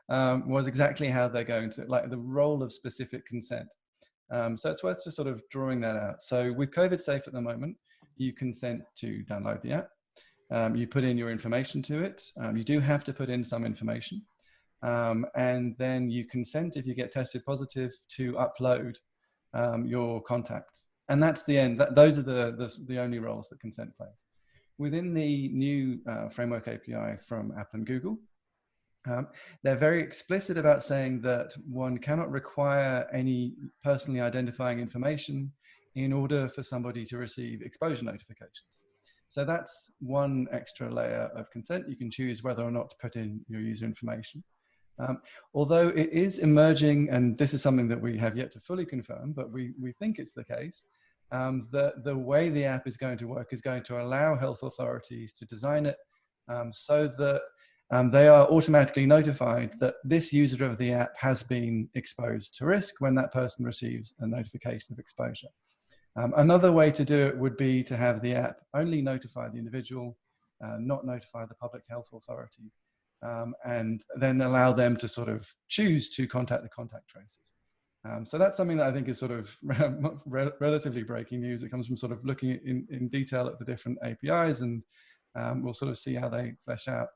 um, was exactly how they're going to, like the role of specific consent. Um, so it's worth just sort of drawing that out. So with COVID Safe at the moment, you consent to download the app. Um, you put in your information to it. Um, you do have to put in some information. Um, and then you consent if you get tested positive to upload um, your contacts. And that's the end. That, those are the, the, the, only roles that consent plays. Within the new uh, framework API from Apple and Google, um, they're very explicit about saying that one cannot require any personally identifying information in order for somebody to receive exposure notifications. So that's one extra layer of consent. You can choose whether or not to put in your user information. Um, although it is emerging, and this is something that we have yet to fully confirm, but we, we think it's the case, um, the, the way the app is going to work is going to allow health authorities to design it um, so that um, they are automatically notified that this user of the app has been exposed to risk when that person receives a notification of exposure. Um, another way to do it would be to have the app only notify the individual, uh, not notify the public health authority, um, and then allow them to sort of choose to contact the contact tracers. Um, so that's something that I think is sort of re relatively breaking news. It comes from sort of looking in, in detail at the different APIs and um, we'll sort of see how they flesh out.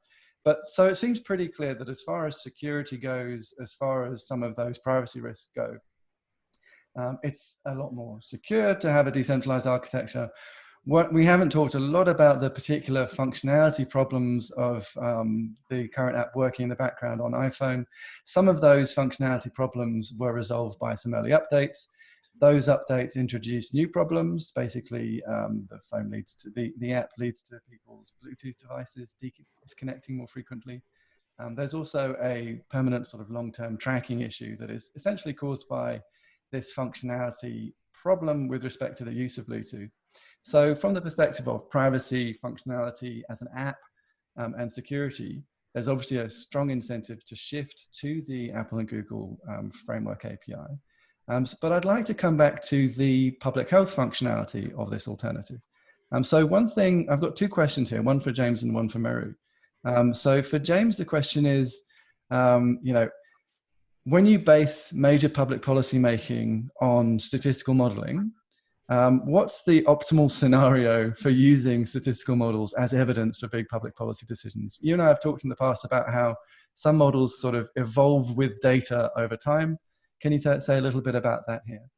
But so it seems pretty clear that as far as security goes, as far as some of those privacy risks go, um, it's a lot more secure to have a decentralized architecture. What we haven't talked a lot about the particular functionality problems of um, the current app working in the background on iPhone. Some of those functionality problems were resolved by some early updates those updates introduce new problems. Basically, um, the phone leads to the, the app leads to people's Bluetooth devices disconnecting more frequently. Um, there's also a permanent sort of long-term tracking issue that is essentially caused by this functionality problem with respect to the use of Bluetooth. So from the perspective of privacy, functionality as an app, um, and security, there's obviously a strong incentive to shift to the Apple and Google um, framework API. Um, but I'd like to come back to the public health functionality of this alternative. Um, so one thing, I've got two questions here, one for James and one for Meru. Um, so for James, the question is, um, you know, when you base major public policy making on statistical modeling, um, what's the optimal scenario for using statistical models as evidence for big public policy decisions? You and I have talked in the past about how some models sort of evolve with data over time. Can you say a little bit about that here?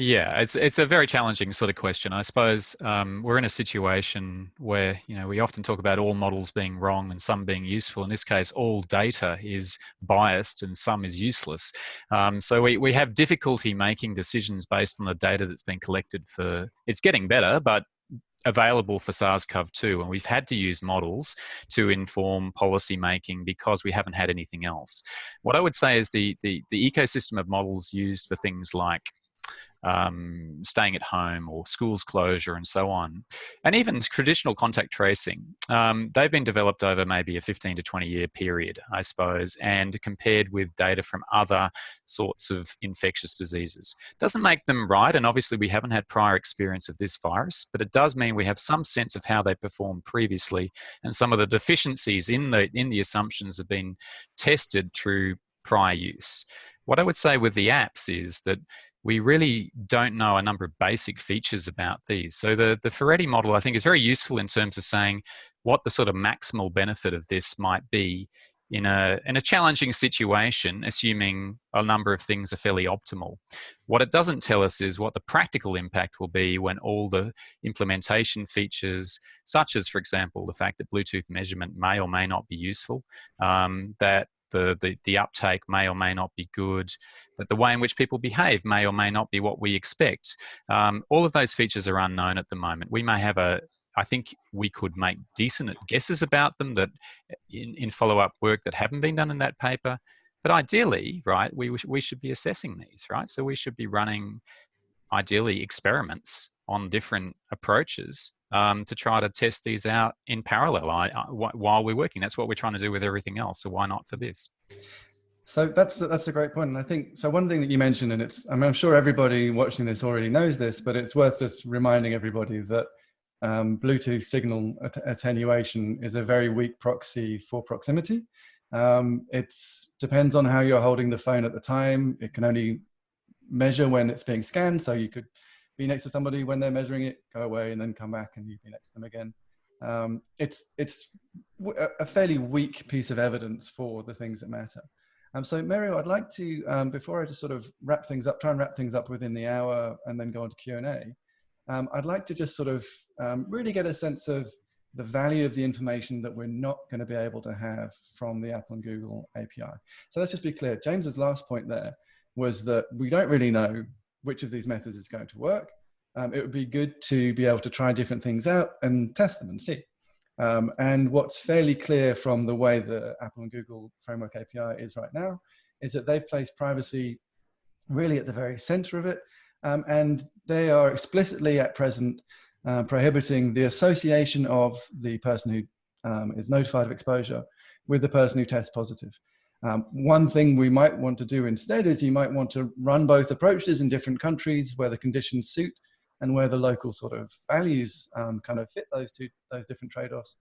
Yeah, it's it's a very challenging sort of question. I suppose um, we're in a situation where you know we often talk about all models being wrong and some being useful. In this case, all data is biased and some is useless. Um, so we we have difficulty making decisions based on the data that's been collected. For it's getting better, but available for SARS-CoV-2 and we've had to use models to inform policy making because we haven't had anything else. What I would say is the, the, the ecosystem of models used for things like um, staying at home or schools closure and so on. And even traditional contact tracing, um, they've been developed over maybe a 15 to 20 year period, I suppose, and compared with data from other sorts of infectious diseases. Doesn't make them right, and obviously we haven't had prior experience of this virus, but it does mean we have some sense of how they performed previously, and some of the deficiencies in the, in the assumptions have been tested through prior use. What I would say with the apps is that we really don't know a number of basic features about these. So the, the Ferretti model, I think, is very useful in terms of saying what the sort of maximal benefit of this might be in a, in a challenging situation, assuming a number of things are fairly optimal. What it doesn't tell us is what the practical impact will be when all the implementation features, such as, for example, the fact that Bluetooth measurement may or may not be useful, um, that the, the, the uptake may or may not be good, that the way in which people behave may or may not be what we expect. Um, all of those features are unknown at the moment. We may have a, I think we could make decent guesses about them that in, in follow-up work that haven't been done in that paper. But ideally, right, we, we should be assessing these, right? So we should be running, ideally, experiments on different approaches um, to try to test these out in parallel I, I, while we're working. That's what we're trying to do with everything else. So why not for this? So that's that's a great point, and I think so. One thing that you mentioned, and it's I mean, I'm sure everybody watching this already knows this, but it's worth just reminding everybody that um, Bluetooth signal att attenuation is a very weak proxy for proximity. Um, it depends on how you're holding the phone at the time. It can only measure when it's being scanned, so you could be next to somebody when they're measuring it, go away and then come back and you'd be next to them again. um, it's, it's a fairly weak piece of evidence for the things that matter. Um, so Meru, I'd like to, um, before I just sort of wrap things up, try and wrap things up within the hour and then go on to Q&A, um, I'd like to just sort of um, really get a sense of the value of the information that we're not going to be able to have from the Apple and Google API. So let's just be clear. James's last point there was that we don't really know which of these methods is going to work. Um, it would be good to be able to try different things out and test them and see. Um, and what's fairly clear from the way the Apple and Google Framework API is right now is that they've placed privacy really at the very center of it. Um, and they are explicitly at present uh, prohibiting the association of the person who um, is notified of exposure with the person who tests positive. Um, one thing we might want to do instead is you might want to run both approaches in different countries where the conditions suit and where the local sort of values um, kind of fit those two, those different trade-offs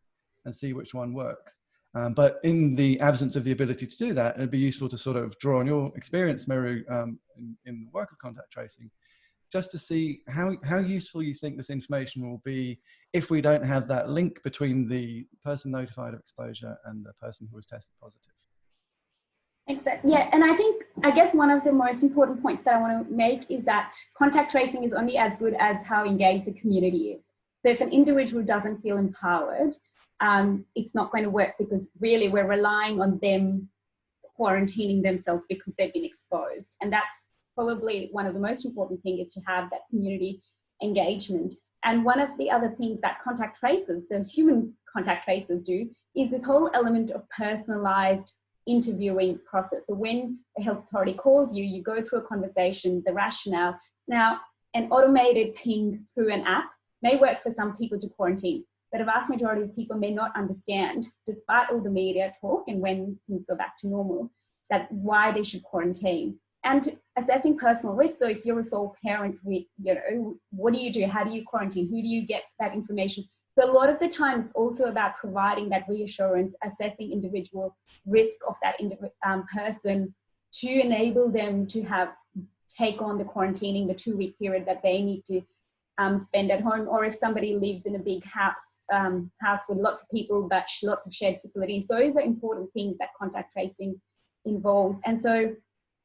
and see which one works. Um, but in the absence of the ability to do that, it'd be useful to sort of draw on your experience, Meru, um, in, in, the work of contact tracing, just to see how, how useful you think this information will be if we don't have that link between the person notified of exposure and the person who was tested positive. Exactly. Yeah, and I think, I guess one of the most important points that I want to make is that contact tracing is only as good as how engaged the community is. So if an individual doesn't feel empowered, um, it's not going to work because really we're relying on them quarantining themselves because they've been exposed. And that's probably one of the most important things is to have that community engagement. And one of the other things that contact tracers, the human contact tracers do, is this whole element of personalized interviewing process. So when a health authority calls you, you go through a conversation, the rationale. Now, an automated ping through an app may work for some people to quarantine, but a vast majority of people may not understand, despite all the media talk and when things go back to normal, that why they should quarantine. And assessing personal risk, so if you're a sole parent, you know, what do you do? How do you quarantine? Who do you get that information? So a lot of the time, it's also about providing that reassurance, assessing individual risk of that um, person to enable them to have take on the quarantining, the two week period that they need to um, spend at home, or if somebody lives in a big house, um, house with lots of people, but lots of shared facilities, those are important things that contact tracing involves. And so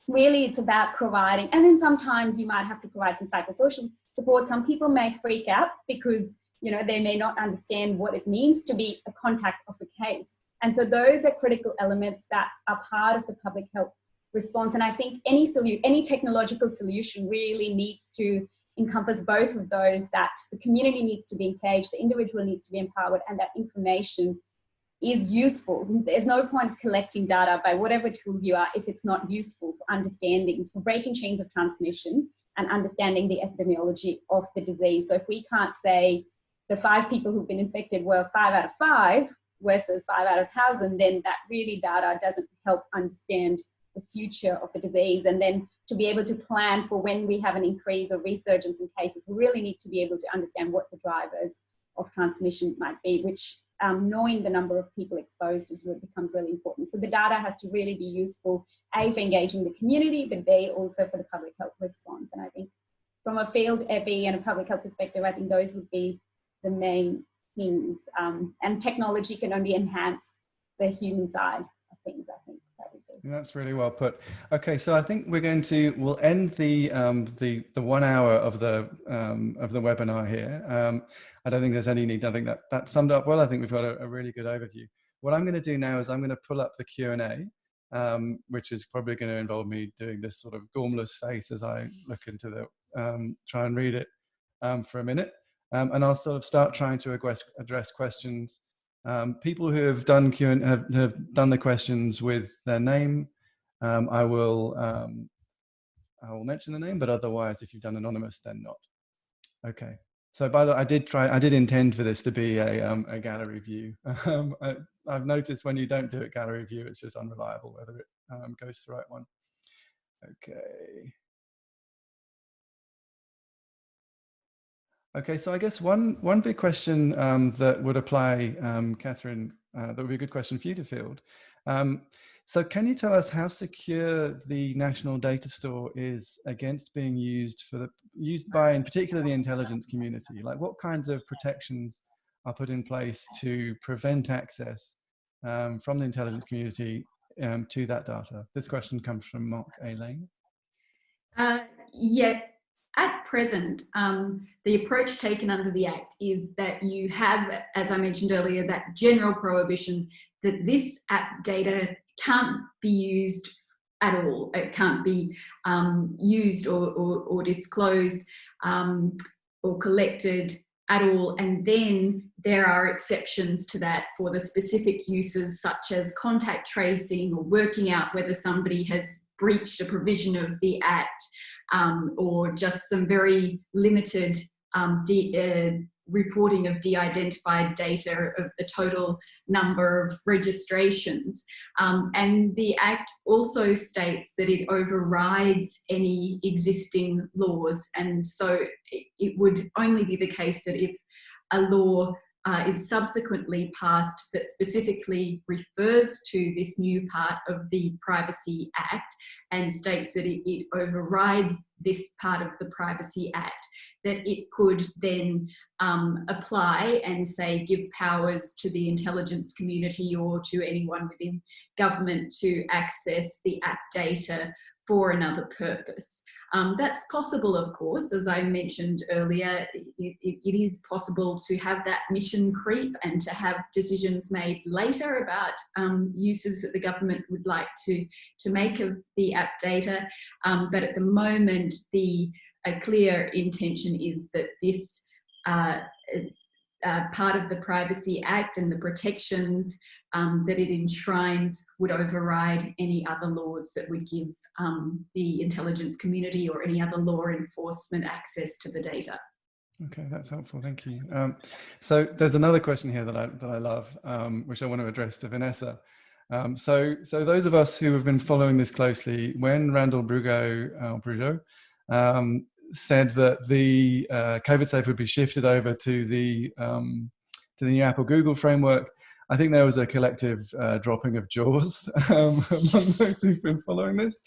really it's about providing, and then sometimes you might have to provide some psychosocial support. Some people may freak out because you know, they may not understand what it means to be a contact of a case. And so those are critical elements that are part of the public health response. And I think any solution, any technological solution really needs to encompass both of those, that the community needs to be engaged, the individual needs to be empowered, and that information is useful. There's no point of collecting data by whatever tools you are if it's not useful for understanding, for breaking chains of transmission and understanding the epidemiology of the disease. So if we can't say, the five people who've been infected were five out of five versus five out of thousand, then that really data doesn't help understand the future of the disease. And then to be able to plan for when we have an increase or resurgence in cases, we really need to be able to understand what the drivers of transmission might be, which um, knowing the number of people exposed is what becomes really important. So the data has to really be useful, A, for engaging the community, but B, also for the public health response. And I think from a field EPI and a public health perspective, I think those would be the main things. Um, and technology can only enhance the human side of things, I think. That's really well put. Okay, so I think we're going to we'll end the um, the the one hour of the um, of the webinar here. Um, I don't think there's any need. I think that that summed up well. I think we've got a, a really good overview. What I'm going to do now is I'm going to pull up the Q and A, um, which is probably going to involve me doing this sort of gormless face as I look into the um, try and read it um, for a minute. Um, and I'll sort of start trying to address, address questions. Um, people who have done Q and have, have done the questions with their name, um, I will um, I will mention the name, but otherwise, if you've done anonymous, then not. Okay. So by the way, I did try, I did intend for this to be a, um, a gallery view. Um, I, have noticed when you don't do it gallery view, it's just unreliable whether it goes to the right one. Okay. Okay, so I guess one one big question um, that would apply, um, Catherine, uh, that would be a good question for you to field. Um, so can you tell us how secure the national data store is against being used for the used by in particular the intelligence community? Like what kinds of protections are put in place to prevent access um, from the intelligence community um, to that data? This question comes from Mark A. Lane. Uh, yeah, at present, um, the approach taken under the Act is that you have, as I mentioned earlier, that general prohibition that this app data can't be used at all. It can't be um, used or, or, or disclosed um, or collected at all. And then there are exceptions to that for the specific uses such as contact tracing or working out whether somebody has breached a provision of the Act um, or just some very limited um, uh, reporting of de-identified data of the total number of registrations. Um, and the Act also states that it overrides any existing laws. And so it, it would only be the case that if a law uh, is subsequently passed that specifically refers to this new part of the Privacy Act and states that it, it, overrides this part of the Privacy Act, that it could then um, apply and say give powers to the intelligence community or to anyone within government to access the app data for another purpose. Um, that's possible, of course, as I mentioned earlier, it, it, it is possible to have that mission creep and to have decisions made later about um, uses that the government would like to, to make of the app data. Um, but at the moment, the a clear intention is that this uh, is uh, part of the Privacy Act and the protections um, that it enshrines would override any other laws that would give um, the intelligence community or any other law enforcement access to the data. Okay, that's helpful. Thank you. Um, so there's another question here that I that I love, um, which I want to address to Vanessa. Um, so so those of us who have been following this closely, when Randall Brugeaud, uh, Brugeaud um, said that the uh, COVID safe would be shifted over to the um, to the new Apple Google framework. I think there was a collective uh, dropping of jaws um, among those who've been following this.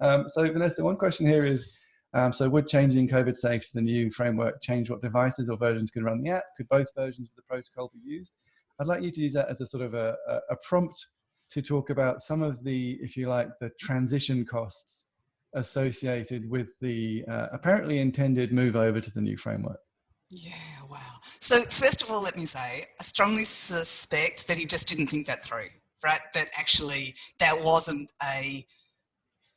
Um, so Vanessa, one question here is, um, so would changing COVID safe to the new framework change what devices or versions could run the app? Could both versions of the protocol be used? I'd like you to use that as a sort of a, a, a prompt to talk about some of the, if you like, the transition costs associated with the uh, apparently intended move over to the new framework. Yeah, wow. So first of all, let me say, I strongly suspect that he just didn't think that through, right? That actually that wasn't a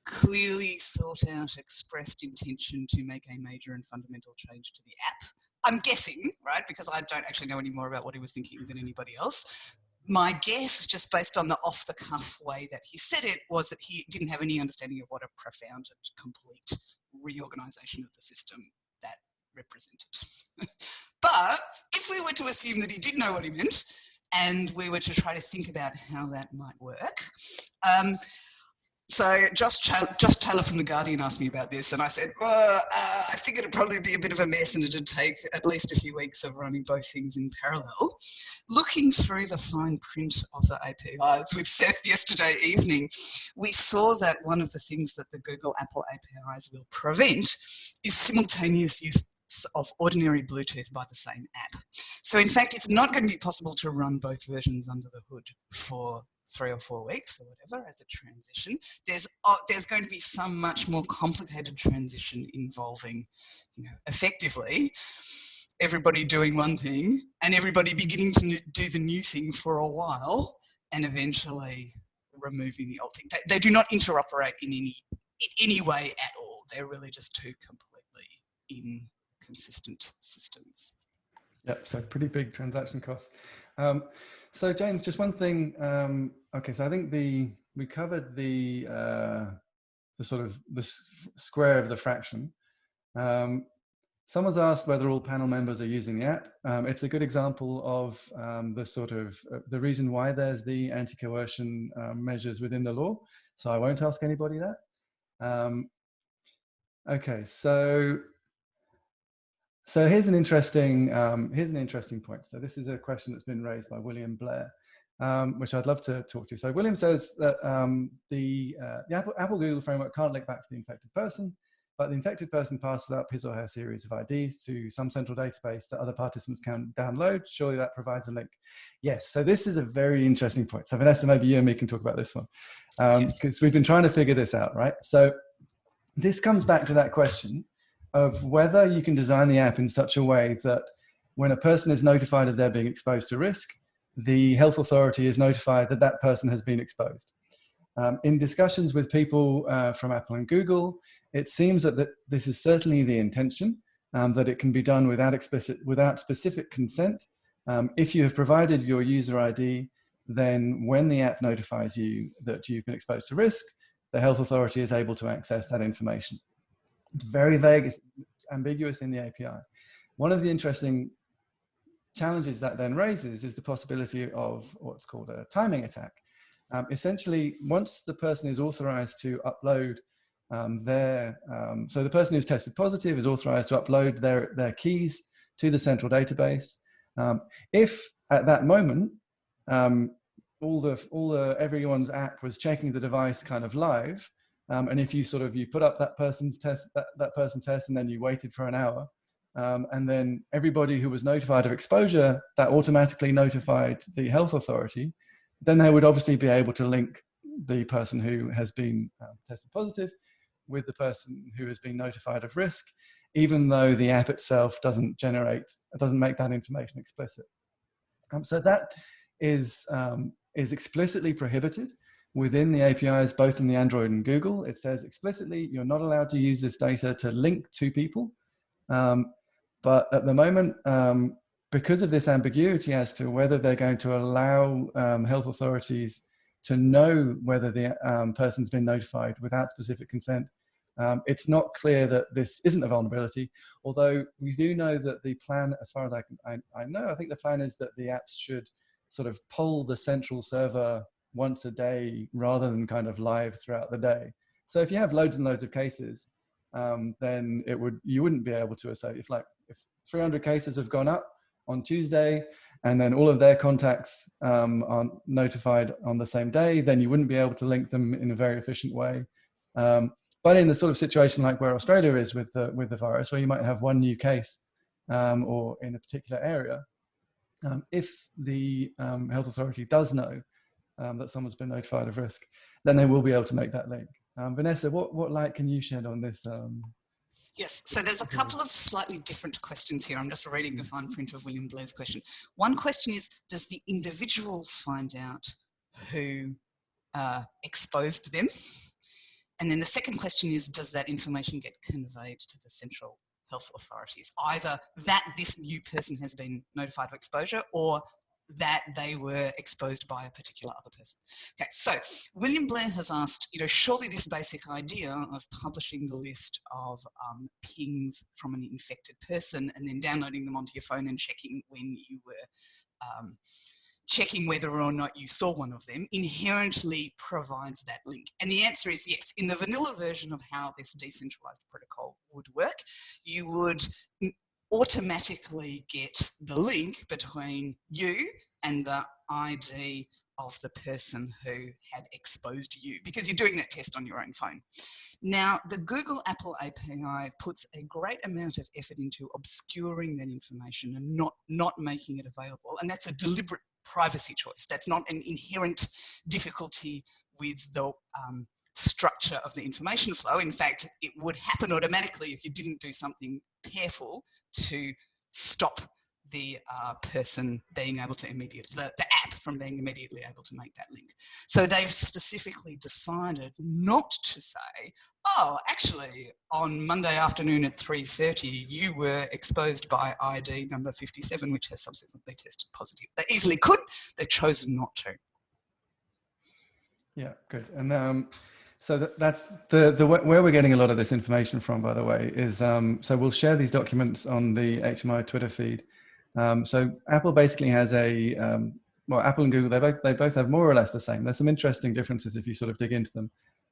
clearly thought out, expressed intention to make a major and fundamental change to the app. I'm guessing, right? Because I don't actually know any more about what he was thinking than anybody else my guess, just based on the off the cuff way that he said it, was that he didn't have any understanding of what a profound and complete reorganization of the system that represented. but if we were to assume that he did know what he meant, and we were to try to think about how that might work, um, so Josh, Josh Taylor from The Guardian asked me about this and I said, well, uh, I think it'd probably be a bit of a mess and it'd take at least a few weeks of running both things in parallel. Looking through the fine print of the APIs with Seth yesterday evening, we saw that one of the things that the Google Apple APIs will prevent is simultaneous use of ordinary Bluetooth by the same app. So in fact, it's not going to be possible to run both versions under the hood for three or four weeks or whatever as a transition. There's uh, there's going to be some much more complicated transition involving, you know, effectively everybody doing one thing and everybody beginning to do the new thing for a while and eventually removing the old thing. They, they do not interoperate in any in any way at all. They're really just two completely inconsistent systems. Yep, so pretty big transaction costs. Um, so James, just one thing. Um, okay, so I think the we covered the uh, the sort of the square of the fraction. Um, someone's asked whether all panel members are using the app. Um, it's a good example of um, the sort of uh, the reason why there's the anti-coercion um, measures within the law. So I won't ask anybody that. Um, okay, so so here's an interesting um, here's an interesting point. So this is a question that's been raised by William Blair, um, which I'd love to talk to. So William says that um, the, uh, the Apple, Apple Google framework can't link back to the infected person. but the infected person passes up his or her series of IDs to some central database that other participants can download. Surely that provides a link. Yes, so this is a very interesting point. So Vanessa, maybe you and me can talk about this one because um, we've been trying to figure this out, right? So this comes back to that question of whether you can design the app in such a way that when a person is notified of their being exposed to risk, the health authority is notified that that person has been exposed. Um, in discussions with people uh, from Apple and Google, it seems that, that this is certainly the intention, um, that it can be done without, explicit, without specific consent. Um, if you have provided your user ID, then when the app notifies you that you've been exposed to risk, the health authority is able to access that information. Very vague, it's ambiguous in the API. One of the interesting challenges that then raises is the possibility of what's called a timing attack. Um, essentially, once the person is authorized to upload um, their, um, so the person who's tested positive is authorized to upload their, their keys to the central database. Um, if at that moment, um, all the, all the, everyone's app was checking the device kind of live, um, and if you sort of, you put up that person's test, that, that person's test, and then you waited for an hour, um, and then everybody who was notified of exposure, that automatically notified the health authority then they would obviously be able to link the person who has been uh, tested positive with the person who has been notified of risk, even though the app itself doesn't generate, doesn't make that information explicit. Um, so that is, um, is explicitly prohibited within the APIs, both in the Android and Google. It says explicitly, you're not allowed to use this data to link to people. Um, but at the moment, um, because of this ambiguity as to whether they're going to allow um, health authorities to know whether the um, person's been notified without specific consent, um, it's not clear that this isn't a vulnerability, although we do know that the plan, as far as I, can, I, I know, I think the plan is that the apps should sort of pull the central server once a day rather than kind of live throughout the day. So if you have loads and loads of cases, um, then it would you wouldn't be able to associate if like if 300 cases have gone up on Tuesday, and then all of their contacts um, are notified on the same day, then you wouldn't be able to link them in a very efficient way. Um, but in the sort of situation like where Australia is with the, with the virus, where you might have one new case um, or in a particular area, um, if the um, health authority does know um, that someone's been notified of risk, then they will be able to make that link. Vanessa, what, what light can you shed on this Yes, so there's a couple of slightly different questions here. I'm just reading the fine print of William Blair's question. One question is, does the individual find out who uh, exposed them? And then the second question is, does that information get conveyed to the central health authorities? Either that this new person has been notified of exposure or that they were exposed by a particular other person. Okay, so William Blair has asked, you know, surely this basic idea of publishing the list of um, pings from an infected person and then downloading them onto your phone and checking when you were um, checking whether or not you saw one of them inherently provides that link. And the answer is yes. In the vanilla version of how this decentralized protocol would work, you would automatically get the link between you and the ID of the person who had exposed you because you're doing that test on your own phone. Now, the Google Apple API puts a great amount of effort into obscuring that information and not, not making it available. And that's a deliberate privacy choice. That's not an inherent difficulty with the um, structure of the information flow. In fact, it would happen automatically if you didn't do something careful to stop the uh, person being able to immediately, the, the app from being immediately able to make that link. So they've specifically decided not to say, oh, actually on Monday afternoon at 3.30, you were exposed by ID number 57, which has subsequently tested positive. They easily could, they've chosen not to. Yeah, good. And um, so that's the, the where we're getting a lot of this information from, by the way, is um, so we'll share these documents on the HMI Twitter feed. Um, so Apple basically has a um, well, Apple and Google they both they both have more or less the same. There's some interesting differences if you sort of dig into them,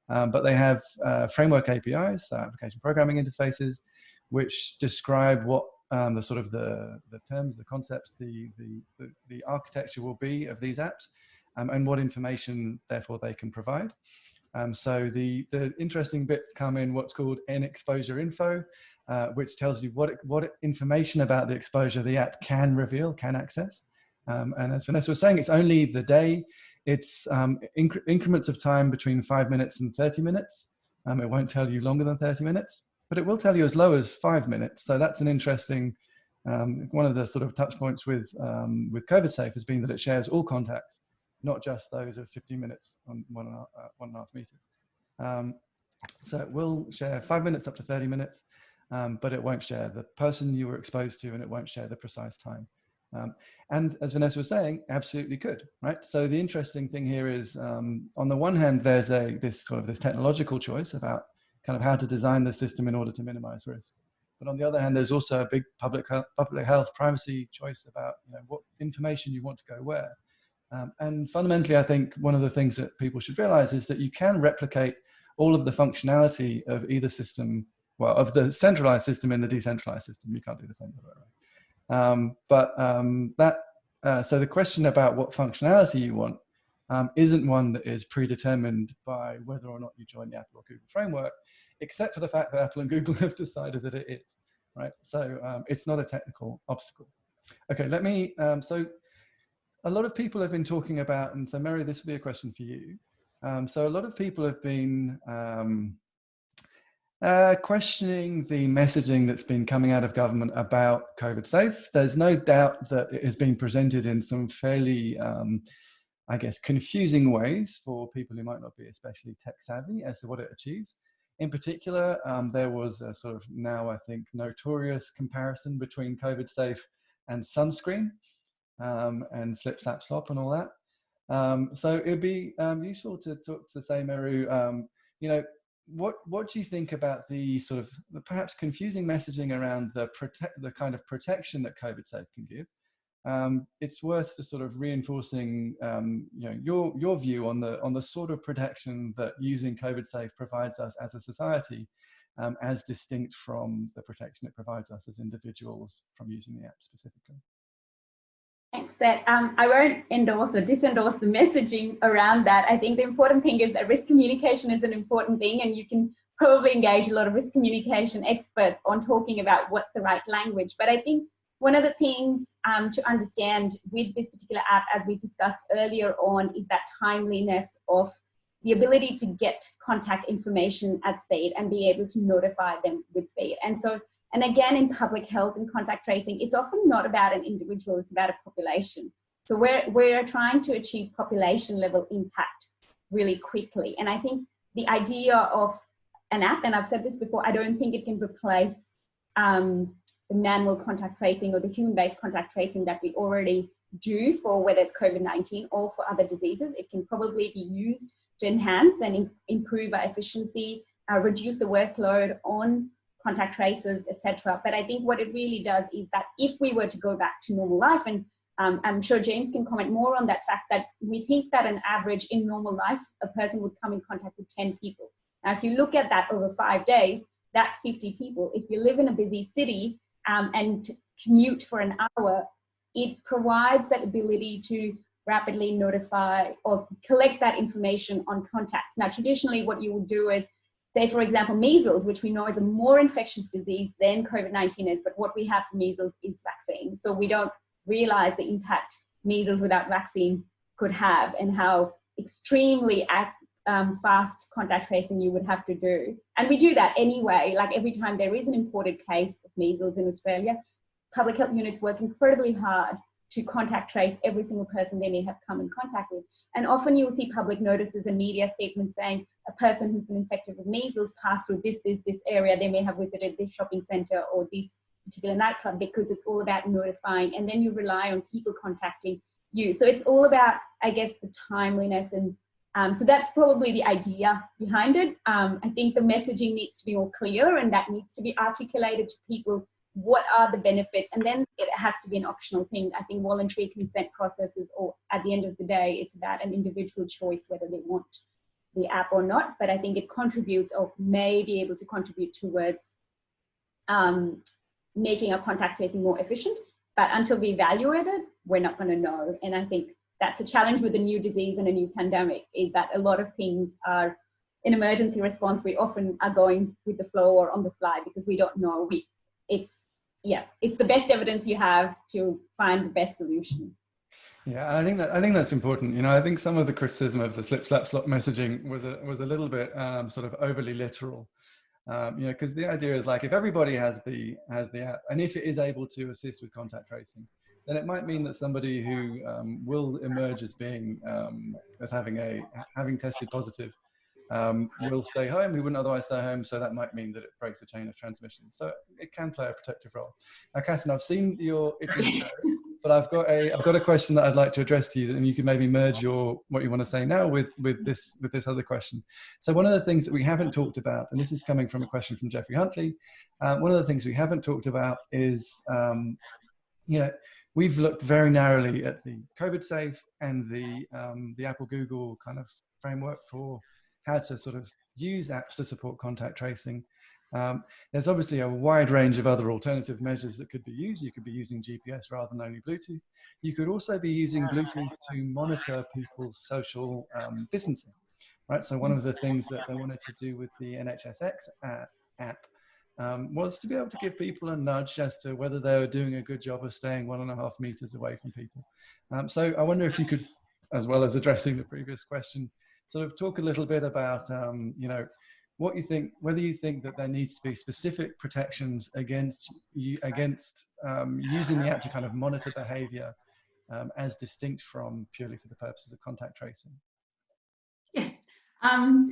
um, but they have uh, framework APIs, so application programming interfaces, which describe what um, the sort of the the terms, the concepts, the the the, the architecture will be of these apps, um, and what information therefore they can provide. Um, so the, the interesting bits come in what's called ENExposureInfo, uh, which tells you what, what information about the exposure the app can reveal, can access. Um, and as Vanessa was saying, it's only the day. It's um, incre increments of time between five minutes and 30 minutes. Um, it won't tell you longer than 30 minutes, but it will tell you as low as five minutes. So that's an interesting, um, one of the sort of touch points with, um, with COVID Safe has been that it shares all contacts, not just those of 15 minutes on one and a, uh, one and a half meters. Um, so it will share five minutes up to 30 minutes, um, but it won't share the person you were exposed to and it won't share the precise time. Um, and as Vanessa was saying, absolutely could, right? So the interesting thing here is, um, on the one hand, there's a this sort of this technological choice about kind of how to design the system in order to minimize risk. But on the other hand, there's also a big public health, public health privacy choice about you know, what information you want to go where. Um, and fundamentally, I think one of the things that people should realize is that you can replicate all of the functionality of either system, well, of the centralized system in the decentralized system. You can't do the same way around. Um, but um, that, uh, so the question about what functionality you want um, isn't one that is predetermined by whether or not you join the Apple or Google framework, except for the fact that Apple and Google have decided that it is, right? So um, it's not a technical obstacle. Okay, let me, um, so a lot of people have been talking about, and so Meru, this will be a question for you. Um, so a lot of people have been uh, questioning the messaging that's been coming out of government about COVID safe. There's no doubt that it has been presented in some fairly, um, I guess, confusing ways for people who might not be especially tech savvy as to what it achieves. In particular, um, there was a sort of now, I think, notorious comparison between COVID safe and sunscreen um, and slip, slap, slop and all that. Um, so it'd be um, useful to talk to say, Meru, um, you know, what what do you think about the sort of the perhaps confusing messaging around the protect the kind of protection that COVID safe can give? Um, it's worth just sort of reinforcing um, you know your your view on the on the sort of protection that using COVID safe provides us as a society, as distinct from the protection it provides us as individuals from using the app specifically. Seth. Um, I won't endorse or disendorse the messaging around that. I think the important thing is that risk communication is an important thing and you can probably engage a lot of risk communication experts on talking about what's the right language. But I think one of the things um, to understand with this particular app, as we discussed earlier on, is that timeliness of the ability to get contact information at speed and be able to notify them with speed. And so and again, in public health and contact tracing, it's often not about an individual, it's about a population. So we're, we're trying to achieve population level impact really quickly. And I think the idea of an app, and I've said this before, I don't think it can replace um, the manual contact tracing or the human-based contact tracing that we already do for whether it's COVID-19 or for other diseases. It can probably be used to enhance and improve our efficiency, uh, reduce the workload on contact tracers, etc. But I think what it really does is that if we were to go back to normal life, and um, I'm sure James can comment more on that fact that we think that an average in normal life, a person would come in contact with 10 people. Now, if you look at that over five days, that's 50 people. If you live in a busy city um, and commute for an hour, it provides that ability to rapidly notify or collect that information on contacts. Now, traditionally, what you would do is say, for example, measles, which we know is a more infectious disease than COVID-19 is, but what we have for measles is vaccine. So we don't realize the impact measles without vaccine could have and how extremely um, fast contact tracing you would have to do. And we do that anyway, like every time there is an imported case of measles in Australia, public health units work incredibly hard to contact trace every single person they may have come in contact with. And often you'll see public notices and media statements saying a person who's been infected with measles passed through this, this, this area. They may have visited this shopping center or this particular nightclub because it's all about notifying. And then you rely on people contacting you. So it's all about, I guess, the timeliness. And um, so that's probably the idea behind it. Um, I think the messaging needs to be more clear and that needs to be articulated to people what are the benefits? And then it has to be an optional thing. I think voluntary consent processes or at the end of the day it's about an individual choice whether they want the app or not. But i think it contributes or may be able to contribute towards um, making our contact tracing more efficient. But until we evaluate it we're not going to know. And i think that's a challenge with a new disease and a new pandemic is that a lot of things are in emergency response, we often are going with the flow or on the fly because we don't know. We, it's, yeah, it's the best evidence you have to find the best solution. Yeah, I think that I think that's important. You know, I think some of the criticism of the slip, slap, slop messaging was a was a little bit um, sort of overly literal. Um, you know, because the idea is like if everybody has the has the app, and if it is able to assist with contact tracing, then it might mean that somebody who um, will emerge as being um, as having a having tested positive um, will stay home who wouldn't otherwise stay home. So that might mean that it breaks the chain of transmission. So it can play a protective role. Now, Katharine, I've seen your but I've got a I've got a question that I'd like to address to you, and you can maybe merge your what you want to say now with with this with this other question. So one of the things that we haven't talked about, and this is coming from a question from Jeffrey Huntley, uh, one of the things we haven't talked about is um, you know we've looked very narrowly at the COVID safe and the um, the Apple Google kind of framework for how to sort of use apps to support contact tracing. Um, there's obviously a wide range of other alternative measures that could be used. You could be using GPS rather than only Bluetooth. You could also be using Bluetooth to monitor people's social um, distancing, right? So one of the things that they wanted to do with the NHSX app um, was to be able to give people a nudge as to whether they were doing a good job of staying one and a half meters away from people. Um, so I wonder if you could, as well as addressing the previous question, sort of talk a little bit about, um, you know, what you think, whether you think that there needs to be specific protections against you, against um, using the app to kind of monitor behavior um, as distinct from purely for the purposes of contact tracing. Yes, um,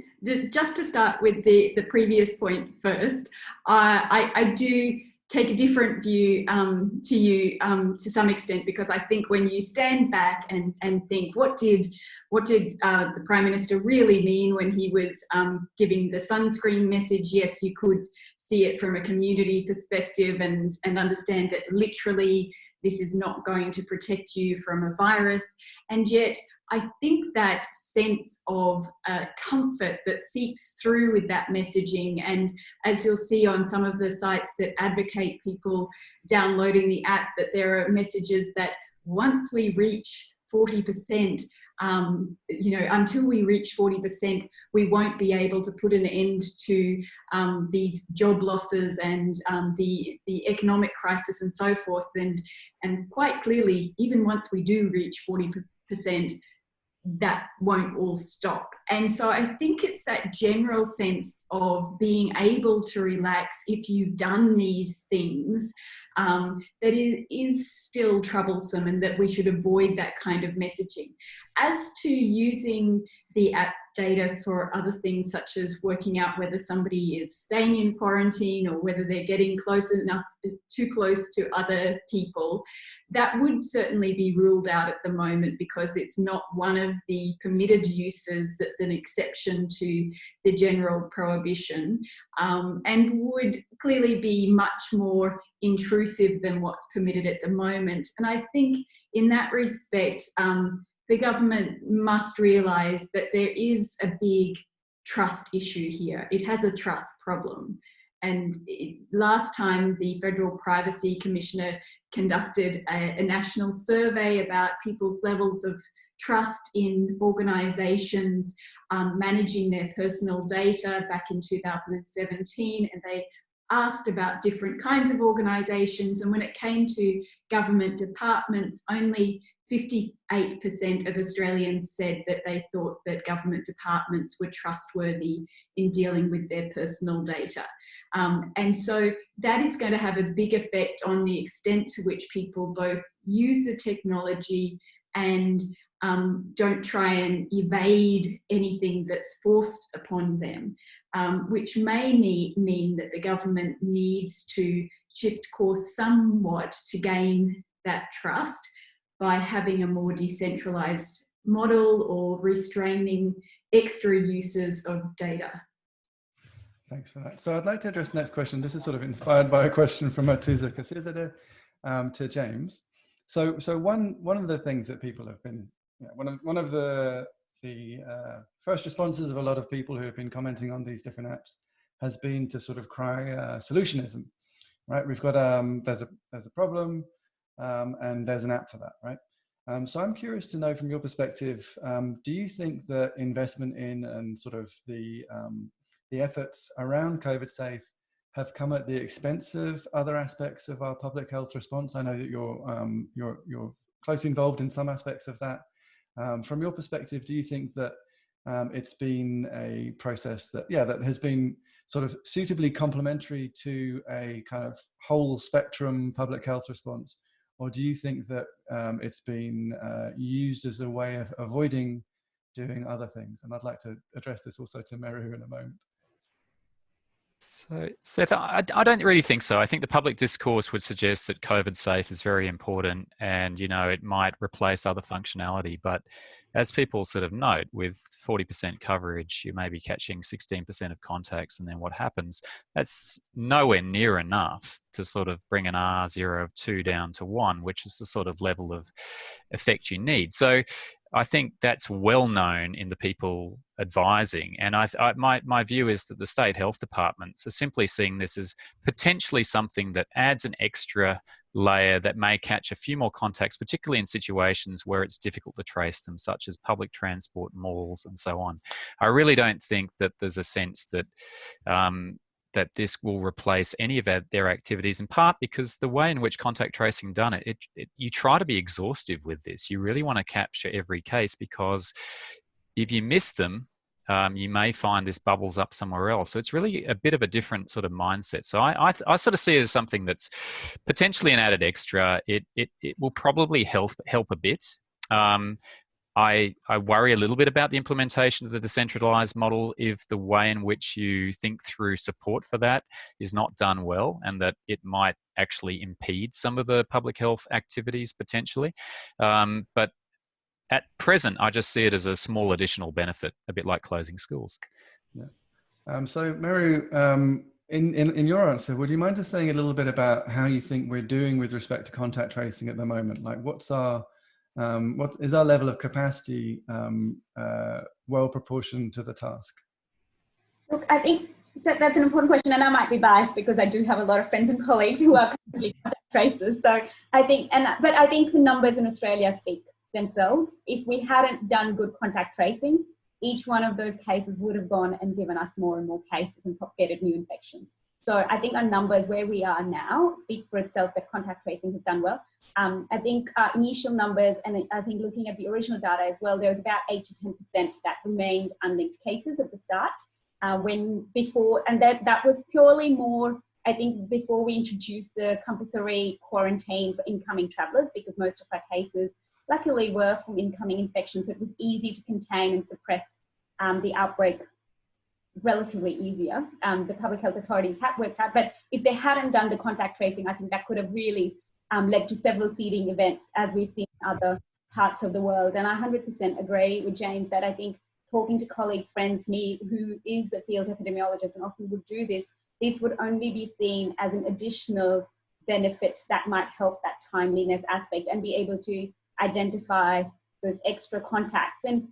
just to start with the, the previous point first, uh, I, I do take a different view um, to you um, to some extent because I think when you stand back and, and think what did what did uh, the Prime Minister really mean when he was um, giving the sunscreen message? Yes you could see it from a community perspective and and understand that literally this is not going to protect you from a virus. And yet I think that sense of uh, comfort that seeps through with that messaging and as you'll see on some of the sites that advocate people downloading the app that there are messages that once we reach 40% um, you know, until we reach 40%, we won't be able to put an end to um, these job losses and um, the, the economic crisis and so forth. And, and quite clearly, even once we do reach 40%, that won't all stop. And so I think it's that general sense of being able to relax if you've done these things um, that is, is still troublesome and that we should avoid that kind of messaging. As to using the app data for other things such as working out whether somebody is staying in quarantine or whether they're getting close enough, too close to other people, that would certainly be ruled out at the moment because it's not one of the permitted uses that's an exception to the general prohibition um, and would clearly be much more intrusive than what's permitted at the moment. And I think in that respect, um, the government must realise that there is a big trust issue here. It has a trust problem. And it, last time the Federal Privacy Commissioner conducted a, a national survey about people's levels of trust in organisations um, managing their personal data back in 2017 and they asked about different kinds of organisations and when it came to government departments only 58% of Australians said that they thought that government departments were trustworthy in dealing with their personal data. Um, and so that is going to have a big effect on the extent to which people both use the technology and um, don't try and evade anything that's forced upon them, um, which may need, mean that the government needs to shift course somewhat to gain that trust by having a more decentralized model or restraining extra uses of data. Thanks for that. So I'd like to address the next question. This is sort of inspired by a question from Matuza Kasizada um, to James. So, so one, one of the things that people have been, you know, one of, one of the, the uh, first responses of a lot of people who have been commenting on these different apps has been to sort of cry uh, solutionism, right? We've got, um, there's a, there's a problem, um, and there's an app for that, right? Um, so I'm curious to know from your perspective, um, do you think that investment in and sort of the, um, the efforts around COVID safe have come at the expense of other aspects of our public health response? I know that you're, um, you're, you're closely involved in some aspects of that. Um, from your perspective, do you think that it's been a process that, yeah, that has been sort of suitably complementary to a kind of whole spectrum public health response? Or do you think that um, it's been uh, used as a way of avoiding doing other things? And I'd like to address this also to Meru in a moment. So, Seth, I, I, don't really think so. I think the public discourse would suggest that COVID safe is very important and, you know, it might replace other functionality. But as people sort of note, with 40% coverage, you may be catching 16% of contacts. And then what happens? That's nowhere near enough to sort of bring an R0 of 2 down to 1, which is the sort of level of effect you need. So I think that's well known in the people advising. And I, I, my, my view is that the state health departments are simply seeing this as potentially something that adds an extra layer that may catch a few more contacts, particularly in situations where it's difficult to trace them, such as public transport, malls, and so on. I really don't think that there's a sense that um, that this will replace any of their activities in part because the way in which contact tracing done it, it, it, you try to be exhaustive with this. You really want to capture every case because if you miss them um, you may find this bubbles up somewhere else. So it's really a bit of a different sort of mindset. So i, I, I sort of see it as something that's potentially an added extra. It, it, it will probably help help a bit. Um, I, I worry a little bit about the implementation of the decentralized model if the way in which you think through support for that is not done well and that it might actually impede some of the public health activities potentially. Um, but at present, I just see it as a small additional benefit, a bit like closing schools. Yeah. Um, so, Meru, um, in, in, in your answer, would you mind just saying a little bit about how you think we're doing with respect to contact tracing at the moment? Like, what's our um, what is our level of capacity um, uh, well proportioned to the task? Look, I think so that's an important question, and I might be biased because I do have a lot of friends and colleagues who are contact tracers. So I think, and but I think the numbers in Australia speak themselves. If we hadn't done good contact tracing, each one of those cases would have gone and given us more and more cases and propagated new infections. So I think our numbers where we are now speaks for itself that contact tracing has done well. Um, I think our initial numbers, and I think looking at the original data as well, there was about 8 to 10% that remained unlinked cases at the start. Uh, when before, and that, that was purely more, I think, before we introduced the compulsory quarantine for incoming travellers, because most of our cases luckily were from incoming infections. So it was easy to contain and suppress um, the outbreak relatively easier. Um, the public health authorities had worked out, but if they hadn't done the contact tracing, I think that could have really um, led to several seeding events as we've seen in other parts of the world. And I 100% agree with James that I think talking to colleagues, friends, me, who is a field epidemiologist and often would do this, this would only be seen as an additional benefit that might help that timeliness aspect and be able to identify those extra contacts. And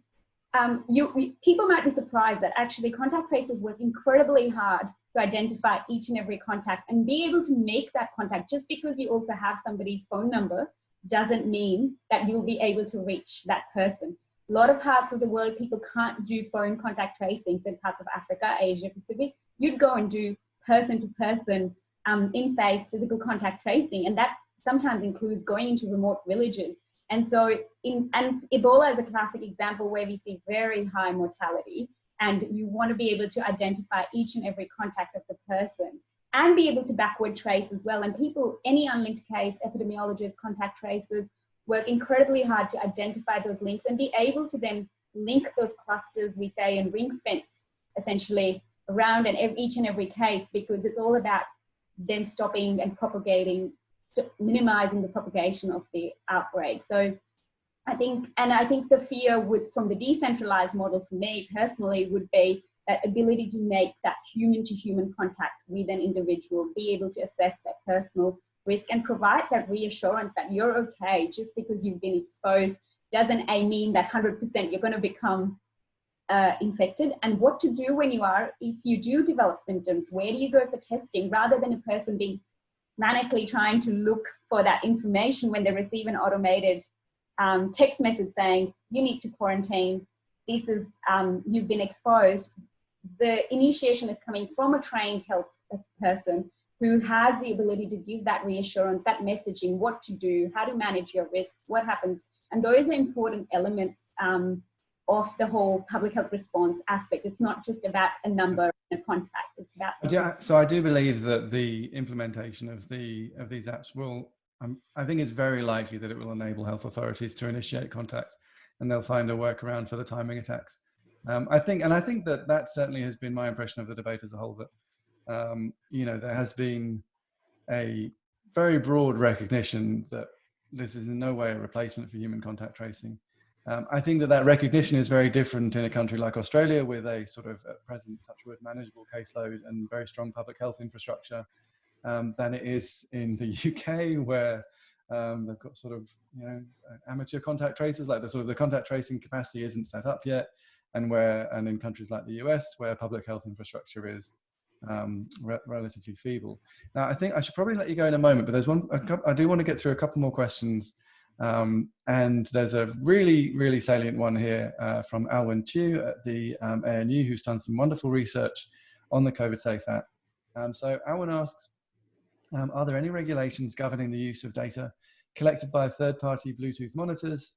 um, you, people might be surprised that actually contact tracers work incredibly hard to identify each and every contact and be able to make that contact just because you also have somebody's phone number doesn't mean that you'll be able to reach that person. A lot of parts of the world, people can't do phone contact tracing. So parts of Africa, Asia Pacific, you'd go and do person to person, um, in face physical contact tracing. And that sometimes includes going into remote villages and so in, and Ebola is a classic example where we see very high mortality and you want to be able to identify each and every contact of the person and be able to backward trace as well. And people, any unlinked case, epidemiologists, contact tracers, work incredibly hard to identify those links and be able to then link those clusters, we say, and ring fence essentially around and each and every case because it's all about then stopping and propagating minimizing the propagation of the outbreak. So I think, and I think the fear would, from the decentralized model for me personally would be that ability to make that human to human contact with an individual, be able to assess that personal risk and provide that reassurance that you're okay just because you've been exposed doesn't a mean that 100% you're going to become uh, infected and what to do when you are, if you do develop symptoms, where do you go for testing rather than a person being manically trying to look for that information when they receive an automated um, text message saying, you need to quarantine, this is, um, you've been exposed, the initiation is coming from a trained health person who has the ability to give that reassurance, that messaging, what to do, how to manage your risks, what happens. And those are important elements um, of the whole public health response aspect. It's not just about a number and a contact. It's about yeah. So I do believe that the implementation of the of these apps will. Um, I think it's very likely that it will enable health authorities to initiate contact, and they'll find a workaround for the timing attacks. Um, I think, and I think that that certainly has been my impression of the debate as a whole. That um, you know there has been a very broad recognition that this is in no way a replacement for human contact tracing. Um, I think that that recognition is very different in a country like Australia with a sort of at present touchwood manageable caseload and very strong public health infrastructure um, than it is in the UK where um, they've got sort of you know amateur contact tracers like the sort of the contact tracing capacity isn't set up yet and where and in countries like the US where public health infrastructure is um, re relatively feeble. Now I think I should probably let you go in a moment but there's one I do want to get through a couple more questions um, and there's a really, really salient one here uh, from Alwyn Chiu at the um, ANU, who's done some wonderful research on the COVID Safe app. Um, so Alwyn asks, um, are there any regulations governing the use of data collected by third-party Bluetooth monitors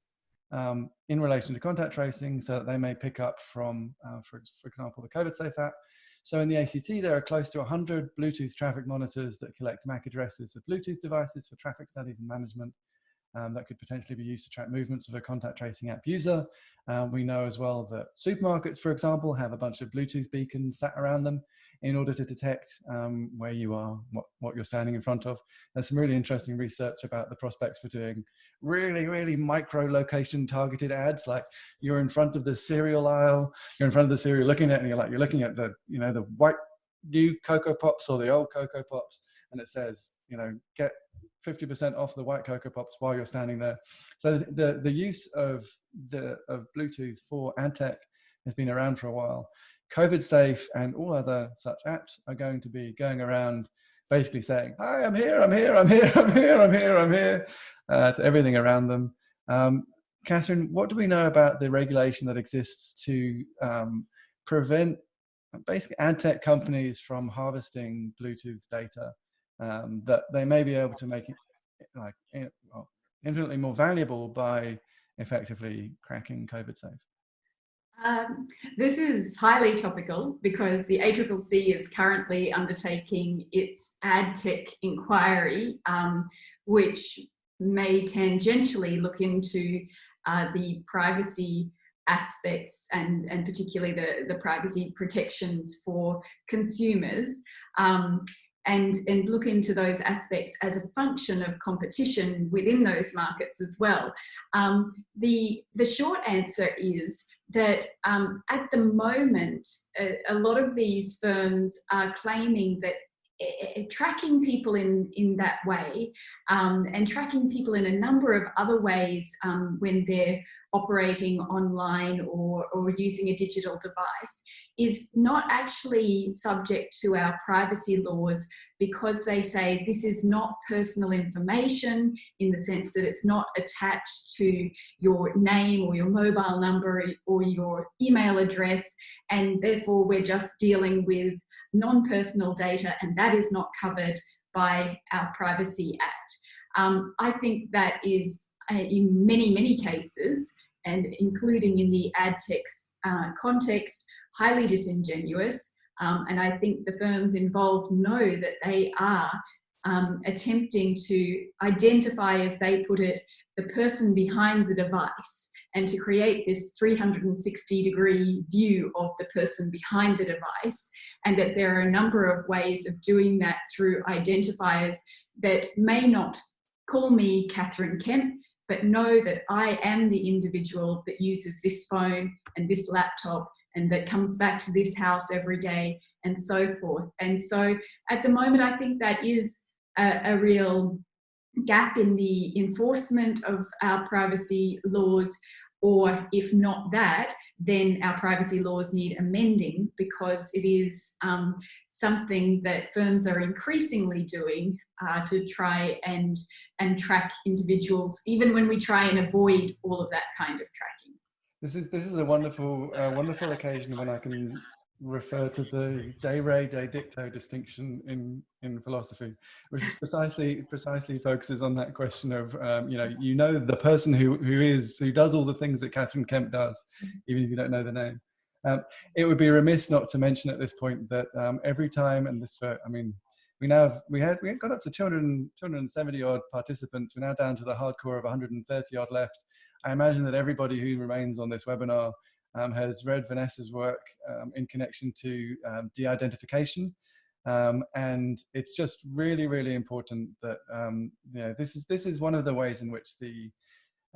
um, in relation to contact tracing so that they may pick up from, uh, for, for example, the COVID Safe app? So in the ACT, there are close to 100 Bluetooth traffic monitors that collect MAC addresses of Bluetooth devices for traffic studies and management um, that could potentially be used to track movements of a contact tracing app user. Um, we know as well that supermarkets, for example, have a bunch of Bluetooth beacons sat around them in order to detect um, where you are, what, what you're standing in front of. There's some really interesting research about the prospects for doing really, really micro location targeted ads. Like you're in front of the cereal aisle, you're in front of the cereal looking at it and you're like, you're looking at the, you know, the white new Cocoa Pops or the old Cocoa Pops and it says, you know, get 50% off the white Cocoa Pops while you're standing there. So the, the use of, the, of Bluetooth for ad tech has been around for a while. COVID Safe and all other such apps are going to be going around basically saying, hi, I'm here, I'm here, I'm here, I'm here, I'm here, I'm here, uh, to everything around them. Um, Katharine, what do we know about the regulation that exists to um, prevent basically ad tech companies from harvesting Bluetooth data um, that they may be able to make it like well, infinitely more valuable by effectively cracking COVID safe? Um, this is highly topical because the ACCC is currently undertaking its ad tech inquiry, um, which may tangentially look into uh, the privacy aspects and, and particularly the, the privacy protections for consumers. Um, and, and look into those aspects as a function of competition within those markets as well. Um, the, the short answer is that um, at the moment, a, a, lot of these firms are claiming that tracking people in, in that way um, and tracking people in a number of other ways um, when they're operating online or, or using a digital device is not actually subject to our privacy laws because they say this is not personal information in the sense that it's not attached to your name or your mobile number or your email address and therefore we're just dealing with non-personal data and that is not covered by our Privacy Act. Um, I think that is uh, in many, many cases and including in the ad tech's uh, context, highly disingenuous. Um, and I think the firms involved know that they are um, attempting to identify, as they put it, the person behind the device and to create this 360 degree view of the person behind the device and that there are a number of ways of doing that through identifiers that may not call me Katharine Kemp, but know that I am the individual that uses this phone and this laptop and that comes back to this house every day and so forth. And so at the moment, I think that is a, a real gap in the enforcement of our privacy laws or if not that, then our privacy laws need amending because it is um, something that firms are increasingly doing uh, to try and, and track individuals, even when we try and avoid all of that kind of tracking. This is this is a wonderful uh, wonderful occasion when I can refer to the de re de dicto distinction in in philosophy which is precisely precisely focuses on that question of um, you know you know the person who who is who does all the things that Katharine Kemp does even if you don't know the name. Um, it would be remiss not to mention at this point that um, every time and this i mean we now have, we had we got up to 200 270 odd participants. We're now down to the hardcore of 130 odd left. I imagine that everybody who remains on this webinar has read Vanessa's work um, in connection to um, de-identification. Um, and it's just really, really important that um, you know this is this is one of the ways in which the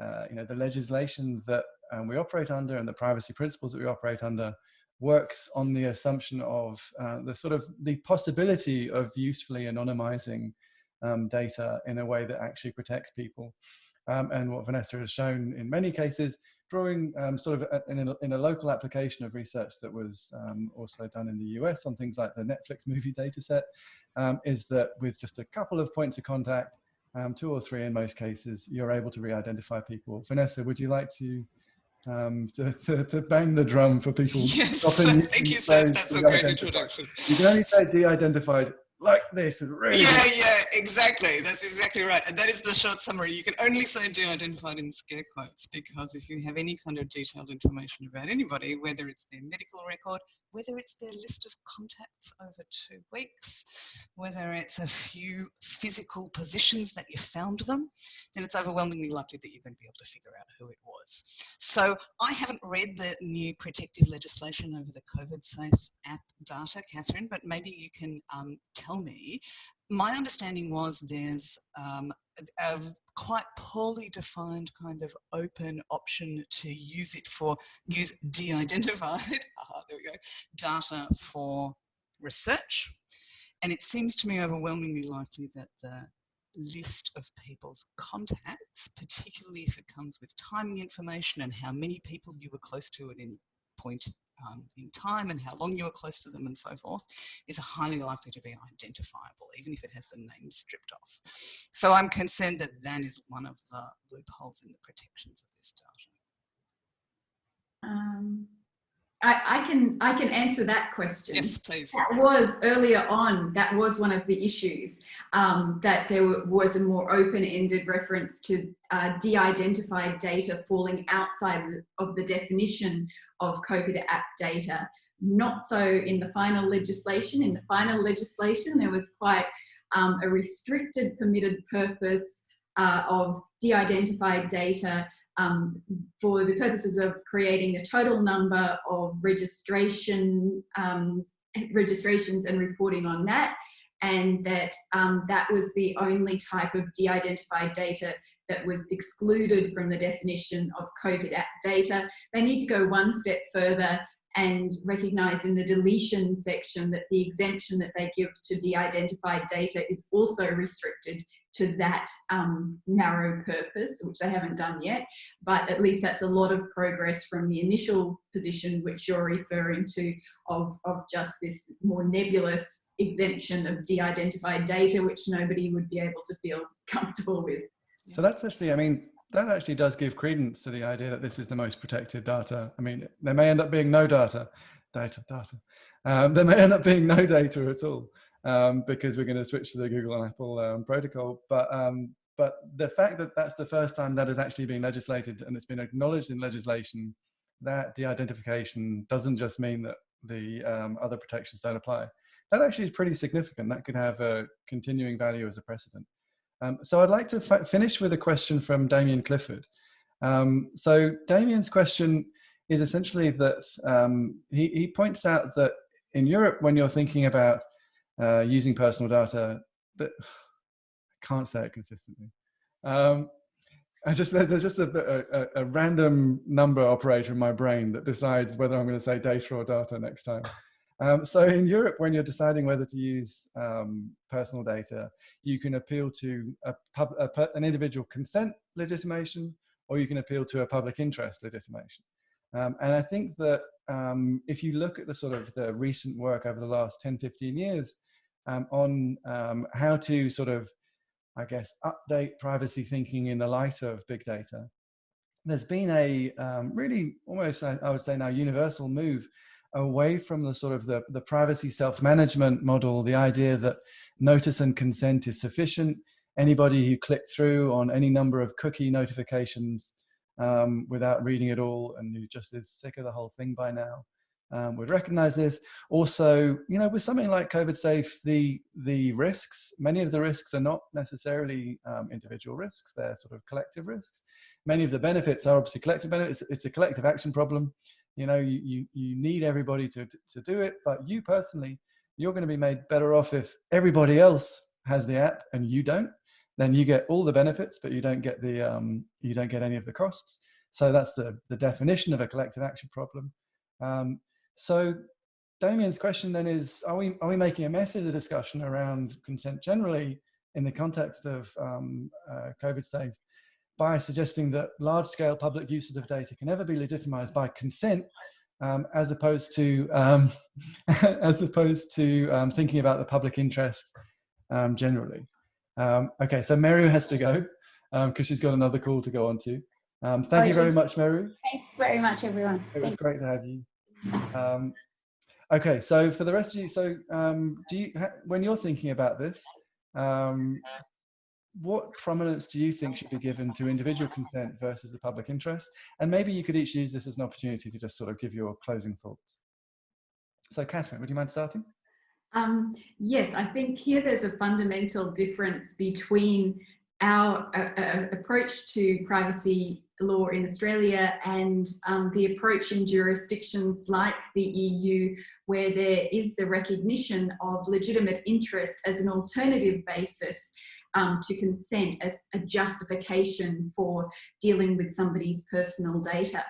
uh, you know the legislation that um, we operate under and the privacy principles that we operate under works on the assumption of uh, the sort of the possibility of usefully anonymizing data in a way that actually protects people. and what Vanessa has shown in many cases drawing um, sort of a, in, a, in, a, local application of research that was um, also done in the US on things like the Netflix movie dataset, um, is that with just a couple of points of contact, um, two or three in most cases, you're able to re-identify people. Vanessa, would you like to, um, to, to, to, bang the drum for people? Yes, thank you, sir. That's a great introduction. You can only say de-identified like this really yeah yeah exactly that's exactly right and that is the short summary. You can only say de-identified in scare quotes because if you have any kind of detailed information about anybody whether it's their medical record whether it's their list of contacts over two weeks whether it's a few physical positions that you found them then it's overwhelmingly likely that you're going to be able to figure out who it was. So i haven't read the new protective legislation over the covid safe app data Katharine but maybe you can um, tell me, my understanding was there's um, a, quite poorly defined kind of open option to use it for use de-identified there we go data for research. And it seems to me overwhelmingly likely that the list of people's contacts particularly if it comes with timing information and how many people you were close to at any point um, in time and how long you were close to them and so forth is highly likely to be identifiable, even if it has the name stripped off. So I'm concerned that that is one of the loopholes in the protections of this data. Um, I, I, can I can answer that question. Yes, please. That was earlier on. That was one of the issues um, that there was a more open-ended reference to uh, de-identified data falling outside of the definition of COVID app data. Not so in the final legislation. In the final legislation, there was quite um, a restricted permitted purpose uh, of de-identified data um, for the purposes of creating the total number of registration um, registrations and reporting on that and that um, that was the only type of de-identified data that was excluded from the definition of COVID data. They need to go one step further and recognize in the deletion section that the exemption that they give to de-identified data is also restricted to that um, narrow purpose, which they haven't done yet, but at least that's a lot of progress from the initial position which you're referring to of, of just this more nebulous exemption of de-identified data, which nobody would be able to feel comfortable with. So that's actually, I mean, that actually does give credence to the idea that this is the most protected data. I mean, there may end up being no data, data, data. Um, there may end up being no data at all um, because we're going to switch to the Google and Apple um, protocol. But um, but the fact that that's the first time that has actually been legislated and it's been acknowledged in legislation that de-identification doesn't just mean that the um, other protections don't apply. That actually is pretty significant. That could have a continuing value as a precedent. Um, so I'd like to finish with a question from Damian Clifford. Um, so Damian's question is essentially that he, he points out that in Europe, when you're thinking about uh, using personal data that I can't say it consistently. Um, I just there's just a, a, a, random number operator in my brain that decides whether I'm going to say data or data next time. Um, so in Europe, when you're deciding whether to use um, personal data, you can appeal to a pub, an individual consent legitimation or you can appeal to a public interest legitimation. Um, and I think that um, if you look at the sort of the recent work over the last 10, 15 years um, on um, how to sort of, I guess, update privacy thinking in the light of big data, there's been a um, really almost, I, I would say now, universal move away from the sort of the, the privacy self-management model, the idea that notice and consent is sufficient. Anybody who clicked through on any number of cookie notifications um, without reading it all and who just is sick of the whole thing by now um, would recognize this. Also, you know, with something like COVID Safe, the, the risks, many of the risks are not necessarily um, individual risks, they're sort of collective risks. Many of the benefits are obviously collective benefits. It's a collective action problem you know you, you, you need everybody to, to do it but you personally you're going to be made better off if everybody else has the app and you don't then you get all the benefits but you don't get the um, you don't get any of the costs so that's the the definition of a collective action problem um, so Damian's question then is are we are we making a mess of the discussion around consent generally in the context of um, uh, COVID safe by suggesting that large-scale public uses of data can never be legitimized by consent, um, as opposed to um, as opposed to um, thinking about the public interest um, generally. Um, okay, so Meru has to go because she's got another call to go on to. thank you very much, Meru. Thanks very much, everyone. It was great to have you. Um, okay, so for the rest of you, so um, do you when you're thinking about this, um, what prominence do you think should be given to individual consent versus the public interest? And maybe you could each use this as an opportunity to just sort of give your closing thoughts. So Katharine, would you mind starting? Um, yes, I think here there's a fundamental difference between our uh, uh, approach to privacy law in Australia and um, the approach in jurisdictions like the EU where there is the recognition of legitimate interest as an alternative basis um, to consent as a justification for dealing with somebody's personal data.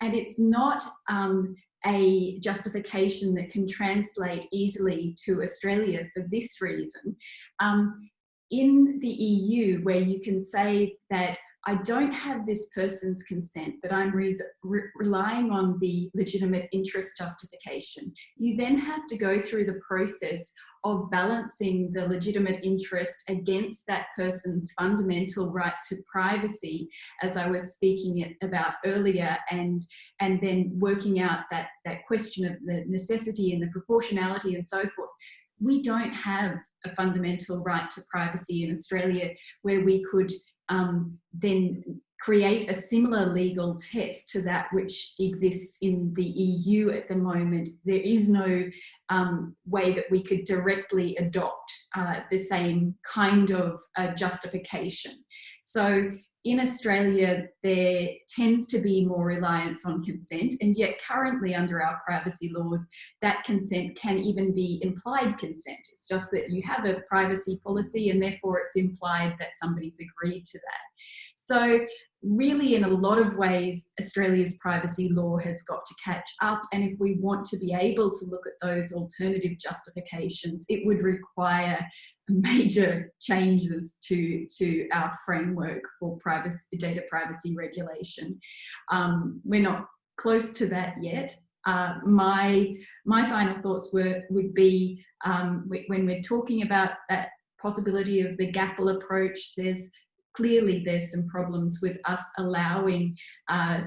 And it's not um, a justification that can translate easily to Australia for this reason. Um, in the EU, where you can say that I don't have this person's consent, but I'm re re relying on the legitimate interest justification. You then have to go through the process of balancing the legitimate interest against that person's fundamental right to privacy, as I was speaking about earlier, and, and then working out that, that question of the necessity and the proportionality and so forth. We don't have a fundamental right to privacy in Australia where we could um, then create a similar legal test to that which exists in the EU at the moment. There is no um, way that we could directly adopt uh, the same kind of uh, justification. So in Australia, there tends to be more reliance on consent, and yet currently under our privacy laws, that consent can even be implied consent. It's just that you have a privacy policy and therefore it's implied that somebody's agreed to that. So really in a lot of ways, Australia's privacy law has got to catch up. And if we want to be able to look at those alternative justifications, it would require major changes to, to our framework for privacy, data privacy regulation. Um, we're not close to that yet. Uh, my my final thoughts were would be um, when we're talking about that possibility of the GAPL approach, there's clearly there's some problems with us allowing uh,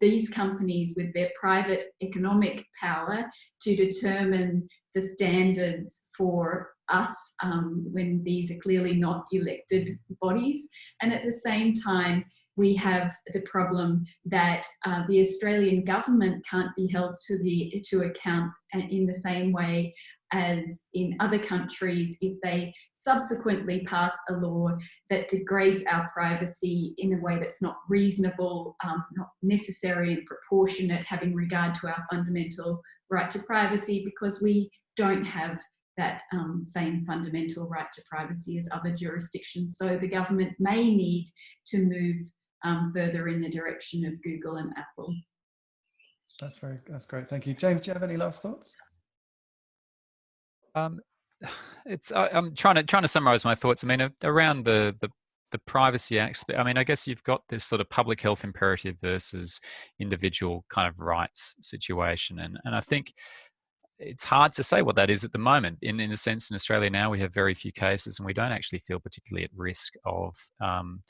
these companies with their private economic power to determine the standards for us um, when these are clearly not elected bodies. And at the same time, we have the problem that uh, the Australian government can't be held to the to account in the same way as in other countries if they subsequently pass a law that degrades our privacy in a way that's not reasonable, um, not necessary and proportionate, having regard to our fundamental right to privacy because we don't have that um, same fundamental right to privacy as other jurisdictions. So the government may need to move um, further in the direction of Google and Apple. That's very, that's great. Thank you. James, do you have any last thoughts? Um, it's I, am trying to trying to summarize my thoughts. I mean, around the the the privacy aspect, I mean, I guess you've got this sort of public health imperative versus individual kind of rights situation, and and I think it's hard to say what that is at the moment. In in a sense, in Australia now we have very few cases, and we don't actually feel particularly at risk of um,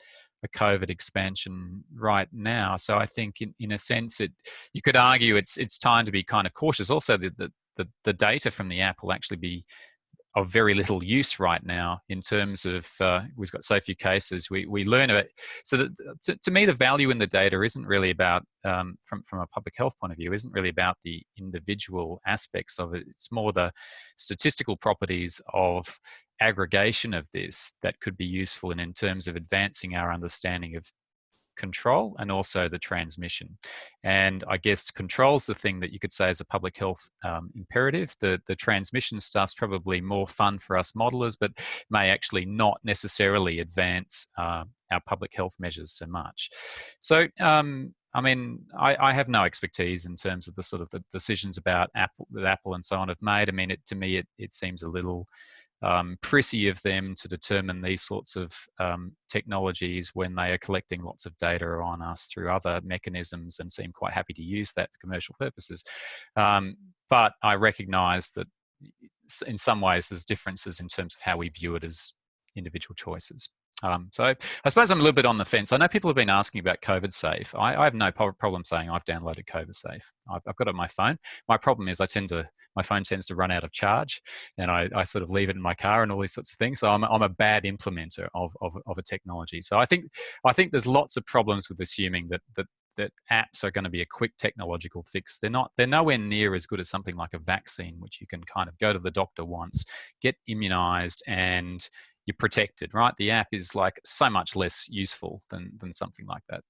a COVID expansion right now. So I think, in, in a sense, it you could argue it's it's time to be kind of cautious. Also, the the the, the data from the app will actually be of very little use right now in terms of uh, we've got so few cases we, we learn it so that, to, to me the value in the data isn't really about um, from, from a public health point of view isn't really about the individual aspects of it. It's more the statistical properties of aggregation of this that could be useful in, in terms of advancing our understanding of control and also the transmission. And I guess control's the thing that you could say is a public health um, imperative. The, the transmission stuff's probably more fun for us modelers, but may actually not necessarily advance uh, our public health measures so much. So, um, I mean, I, I, have no expertise in terms of the sort of the decisions about Apple that Apple and so on have made. I mean, it, to me, it, it seems a little um, of them to determine these sorts of um, technologies when they are collecting lots of data on us through other mechanisms and seem quite happy to use that for commercial purposes. Um, but I recognize that in some ways there's differences in terms of how we view it as individual choices. Um, so I suppose I'm a little bit on the fence. I know people have been asking about COVID Safe. I, I have no problem saying I've downloaded COVID Safe. I've, I've, got it on my phone. My problem is I tend to my phone tends to run out of charge, and I, I sort of leave it in my car and all these sorts of things. So I'm, I'm a bad implementer of, of, of a technology. So I think I think there's lots of problems with assuming that that that apps are going to be a quick technological fix. They're not. They're nowhere near as good as something like a vaccine, which you can kind of go to the doctor once, get immunized, and you're protected, right? The app is like so much less useful than than something like that.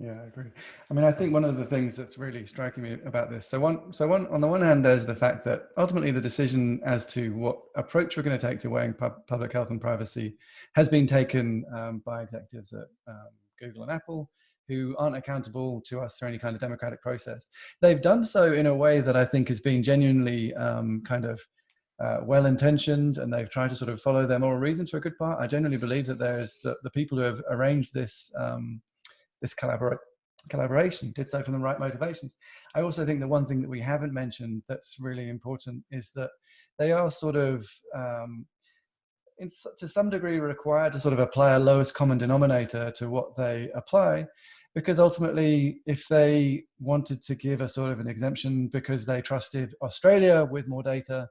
Yeah, I agree. I mean, I think one of the things that's really striking me about this. So one, so one on the one hand, there's the fact that ultimately the decision as to what approach we're going to take to weighing pub, public health and privacy has been taken um, by executives at um, Google and Apple who aren't accountable to us through any kind of democratic process. They've done so in a way that I think has been genuinely um, kind of uh, well intentioned and they've tried to sort of follow their moral reason to a good part. I genuinely believe that there's the, the people who have arranged this um, this collaborate collaboration did so from the right motivations. I also think the one thing that we haven't mentioned that's really important is that they are sort of um, in, to some degree required to sort of apply a lowest common denominator to what they apply because ultimately if they wanted to give a sort of an exemption because they trusted Australia with more data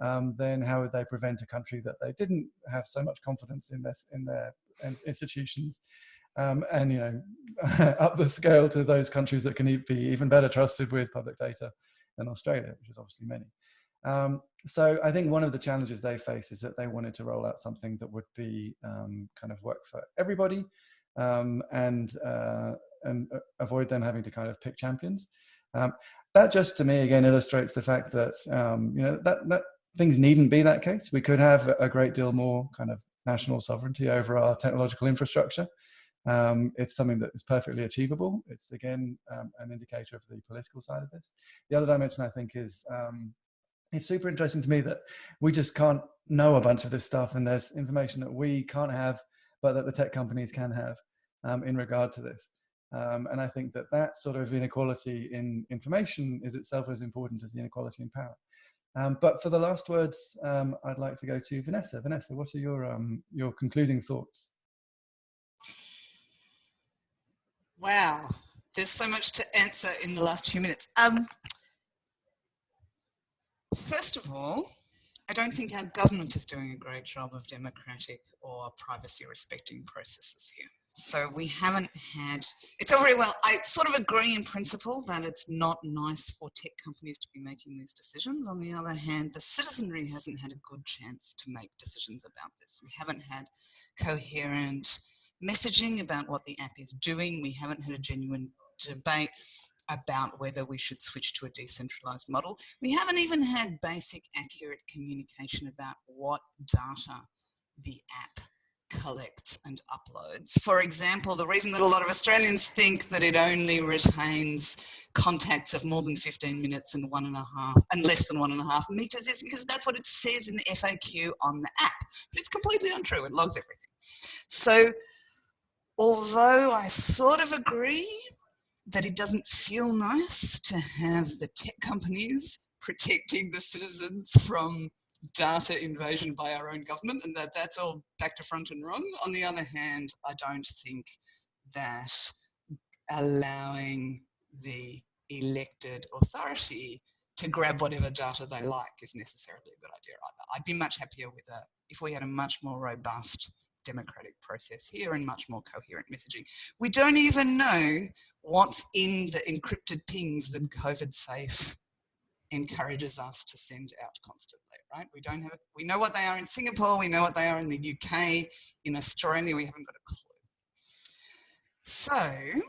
um, then how would they prevent a country that they didn't have so much confidence in this in their institutions um, and you know up the scale to those countries that can be even better trusted with public data than Australia, which is obviously many. Um, so I think one of the challenges they face is that they wanted to roll out something that would be um, kind of work for everybody um, and uh, and uh, avoid them having to kind of pick champions. Um, that just to me again illustrates the fact that um, you know that that things needn't be that case. We could have a great deal more kind of national sovereignty over our technological infrastructure. Um, it's something that is perfectly achievable. It's again um, an indicator of the political side of this. The other dimension I think is um, it's super interesting to me that we just can't know a bunch of this stuff and there's information that we can't have but that the tech companies can have um, in regard to this. Um, and I think that that sort of inequality in information is itself as important as the inequality in power. Um, but for the last words, um, I'd like to go to Vanessa. Vanessa, what are your um, your concluding thoughts? Wow, there's so much to answer in the last few minutes. Um, first of all, I don't think our government is doing a great job of democratic or privacy respecting processes here. So we haven't had, it's all very well, I sort of agree in principle that it's not nice for tech companies to be making these decisions. On the other hand, the citizenry hasn't had a good chance to make decisions about this. We haven't had coherent messaging about what the app is doing. We haven't had a genuine debate about whether we should switch to a decentralized model. We haven't even had basic accurate communication about what data the app collects and uploads. For example, the reason that a lot of Australians think that it only retains contacts of more than 15 minutes and one and a half and less than one and a half meters is because that's what it says in the FAQ on the app. But it's completely untrue. It logs everything. So although I sort of agree that it doesn't feel nice to have the tech companies protecting the citizens from data invasion by our own government and that that's all back to front and wrong. On the other hand, I don't think that allowing the elected authority to grab whatever data they like is necessarily a good idea either. I'd be much happier with a, if we had a much more robust democratic process here and much more coherent messaging. We don't even know what's in the encrypted pings that COVID safe encourages us to send out constantly, right? We don't have, we know what they are in Singapore, we know what they are in the UK, in Australia, we haven't got a clue. So,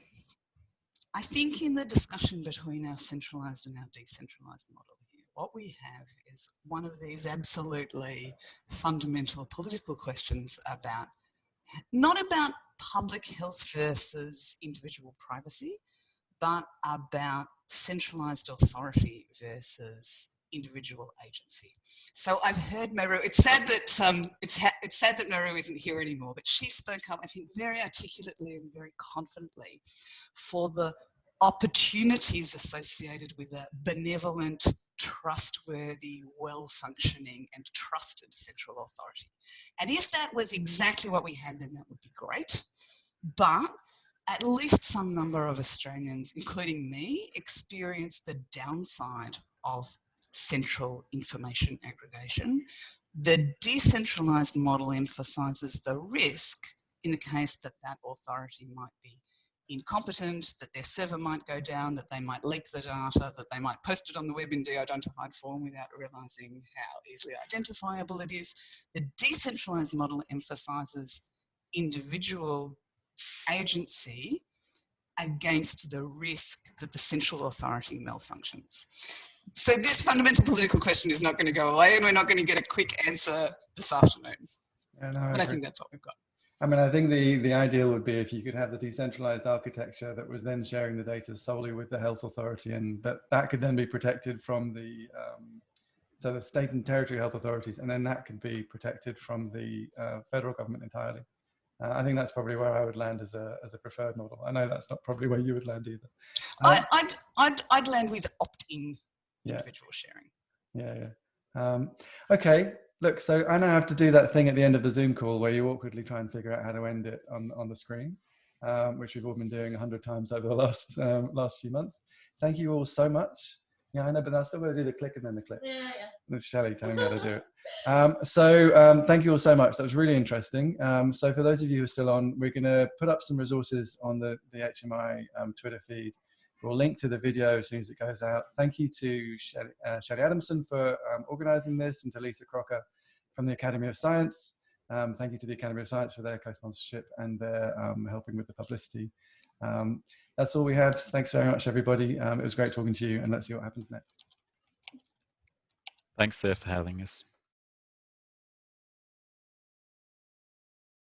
I think in the discussion between our centralized and our decentralized model here, what we have is one of these absolutely fundamental political questions about, not about public health versus individual privacy, but about centralized authority versus individual agency. So I've heard Meru, it's sad that, um, it's, it's sad that Meru isn't here anymore, but she spoke up, I think, very articulately and very confidently for the opportunities associated with a benevolent, trustworthy, well-functioning and trusted central authority. And if that was exactly what we had, then that would be great. But at least some number of Australians, including me, experience the downside of central information aggregation. The decentralized model emphasizes the risk in the case that that authority might be incompetent, that their server might go down, that they might leak the data, that they might post it on the web in de-identified form without realizing how easily identifiable it is. The decentralized model emphasizes individual agency against the risk that the central authority malfunctions. So this fundamental political question is not going to go away and we're not going to get a quick answer this afternoon. Yeah, no, but I, I think that's what we've got. I mean, I think the, the ideal would be if you could have the decentralized architecture that was then sharing the data solely with the health authority and that, that could then be protected from the, um, so the state and territory health authorities, and then that could be protected from the uh, federal government entirely. Uh, I think that's probably where I would land as a, as a preferred model. I know that's not probably where you would land either. Uh, I'd, I'd, I'd land with opt-in yeah. individual sharing. Yeah, yeah. Um, okay, look, so I now have to do that thing at the end of the Zoom call where you awkwardly try and figure out how to end it on, on the screen, um, which we've all been doing a hundred times over the last, um, last few months. Thank you all so much. Yeah, I know, but I still got to do the click and then the click. Yeah, yeah. It's Shelley telling me how to do it. Um, so um, thank you all so much. That was really interesting. Um, so for those of you who are still on, we're going to put up some resources on the, the HMI um, Twitter feed. We'll link to the video as soon as it goes out. Thank you to Shelley, uh, Adamson for um, organizing this and to Lisa Crocker from the Academy of Science. Um, thank you to the Academy of Science for their co-sponsorship and their helping with the publicity. that's all we have. Thanks very much, everybody. it was great talking to you and let's see what happens next. Thanks, Sir, for having us.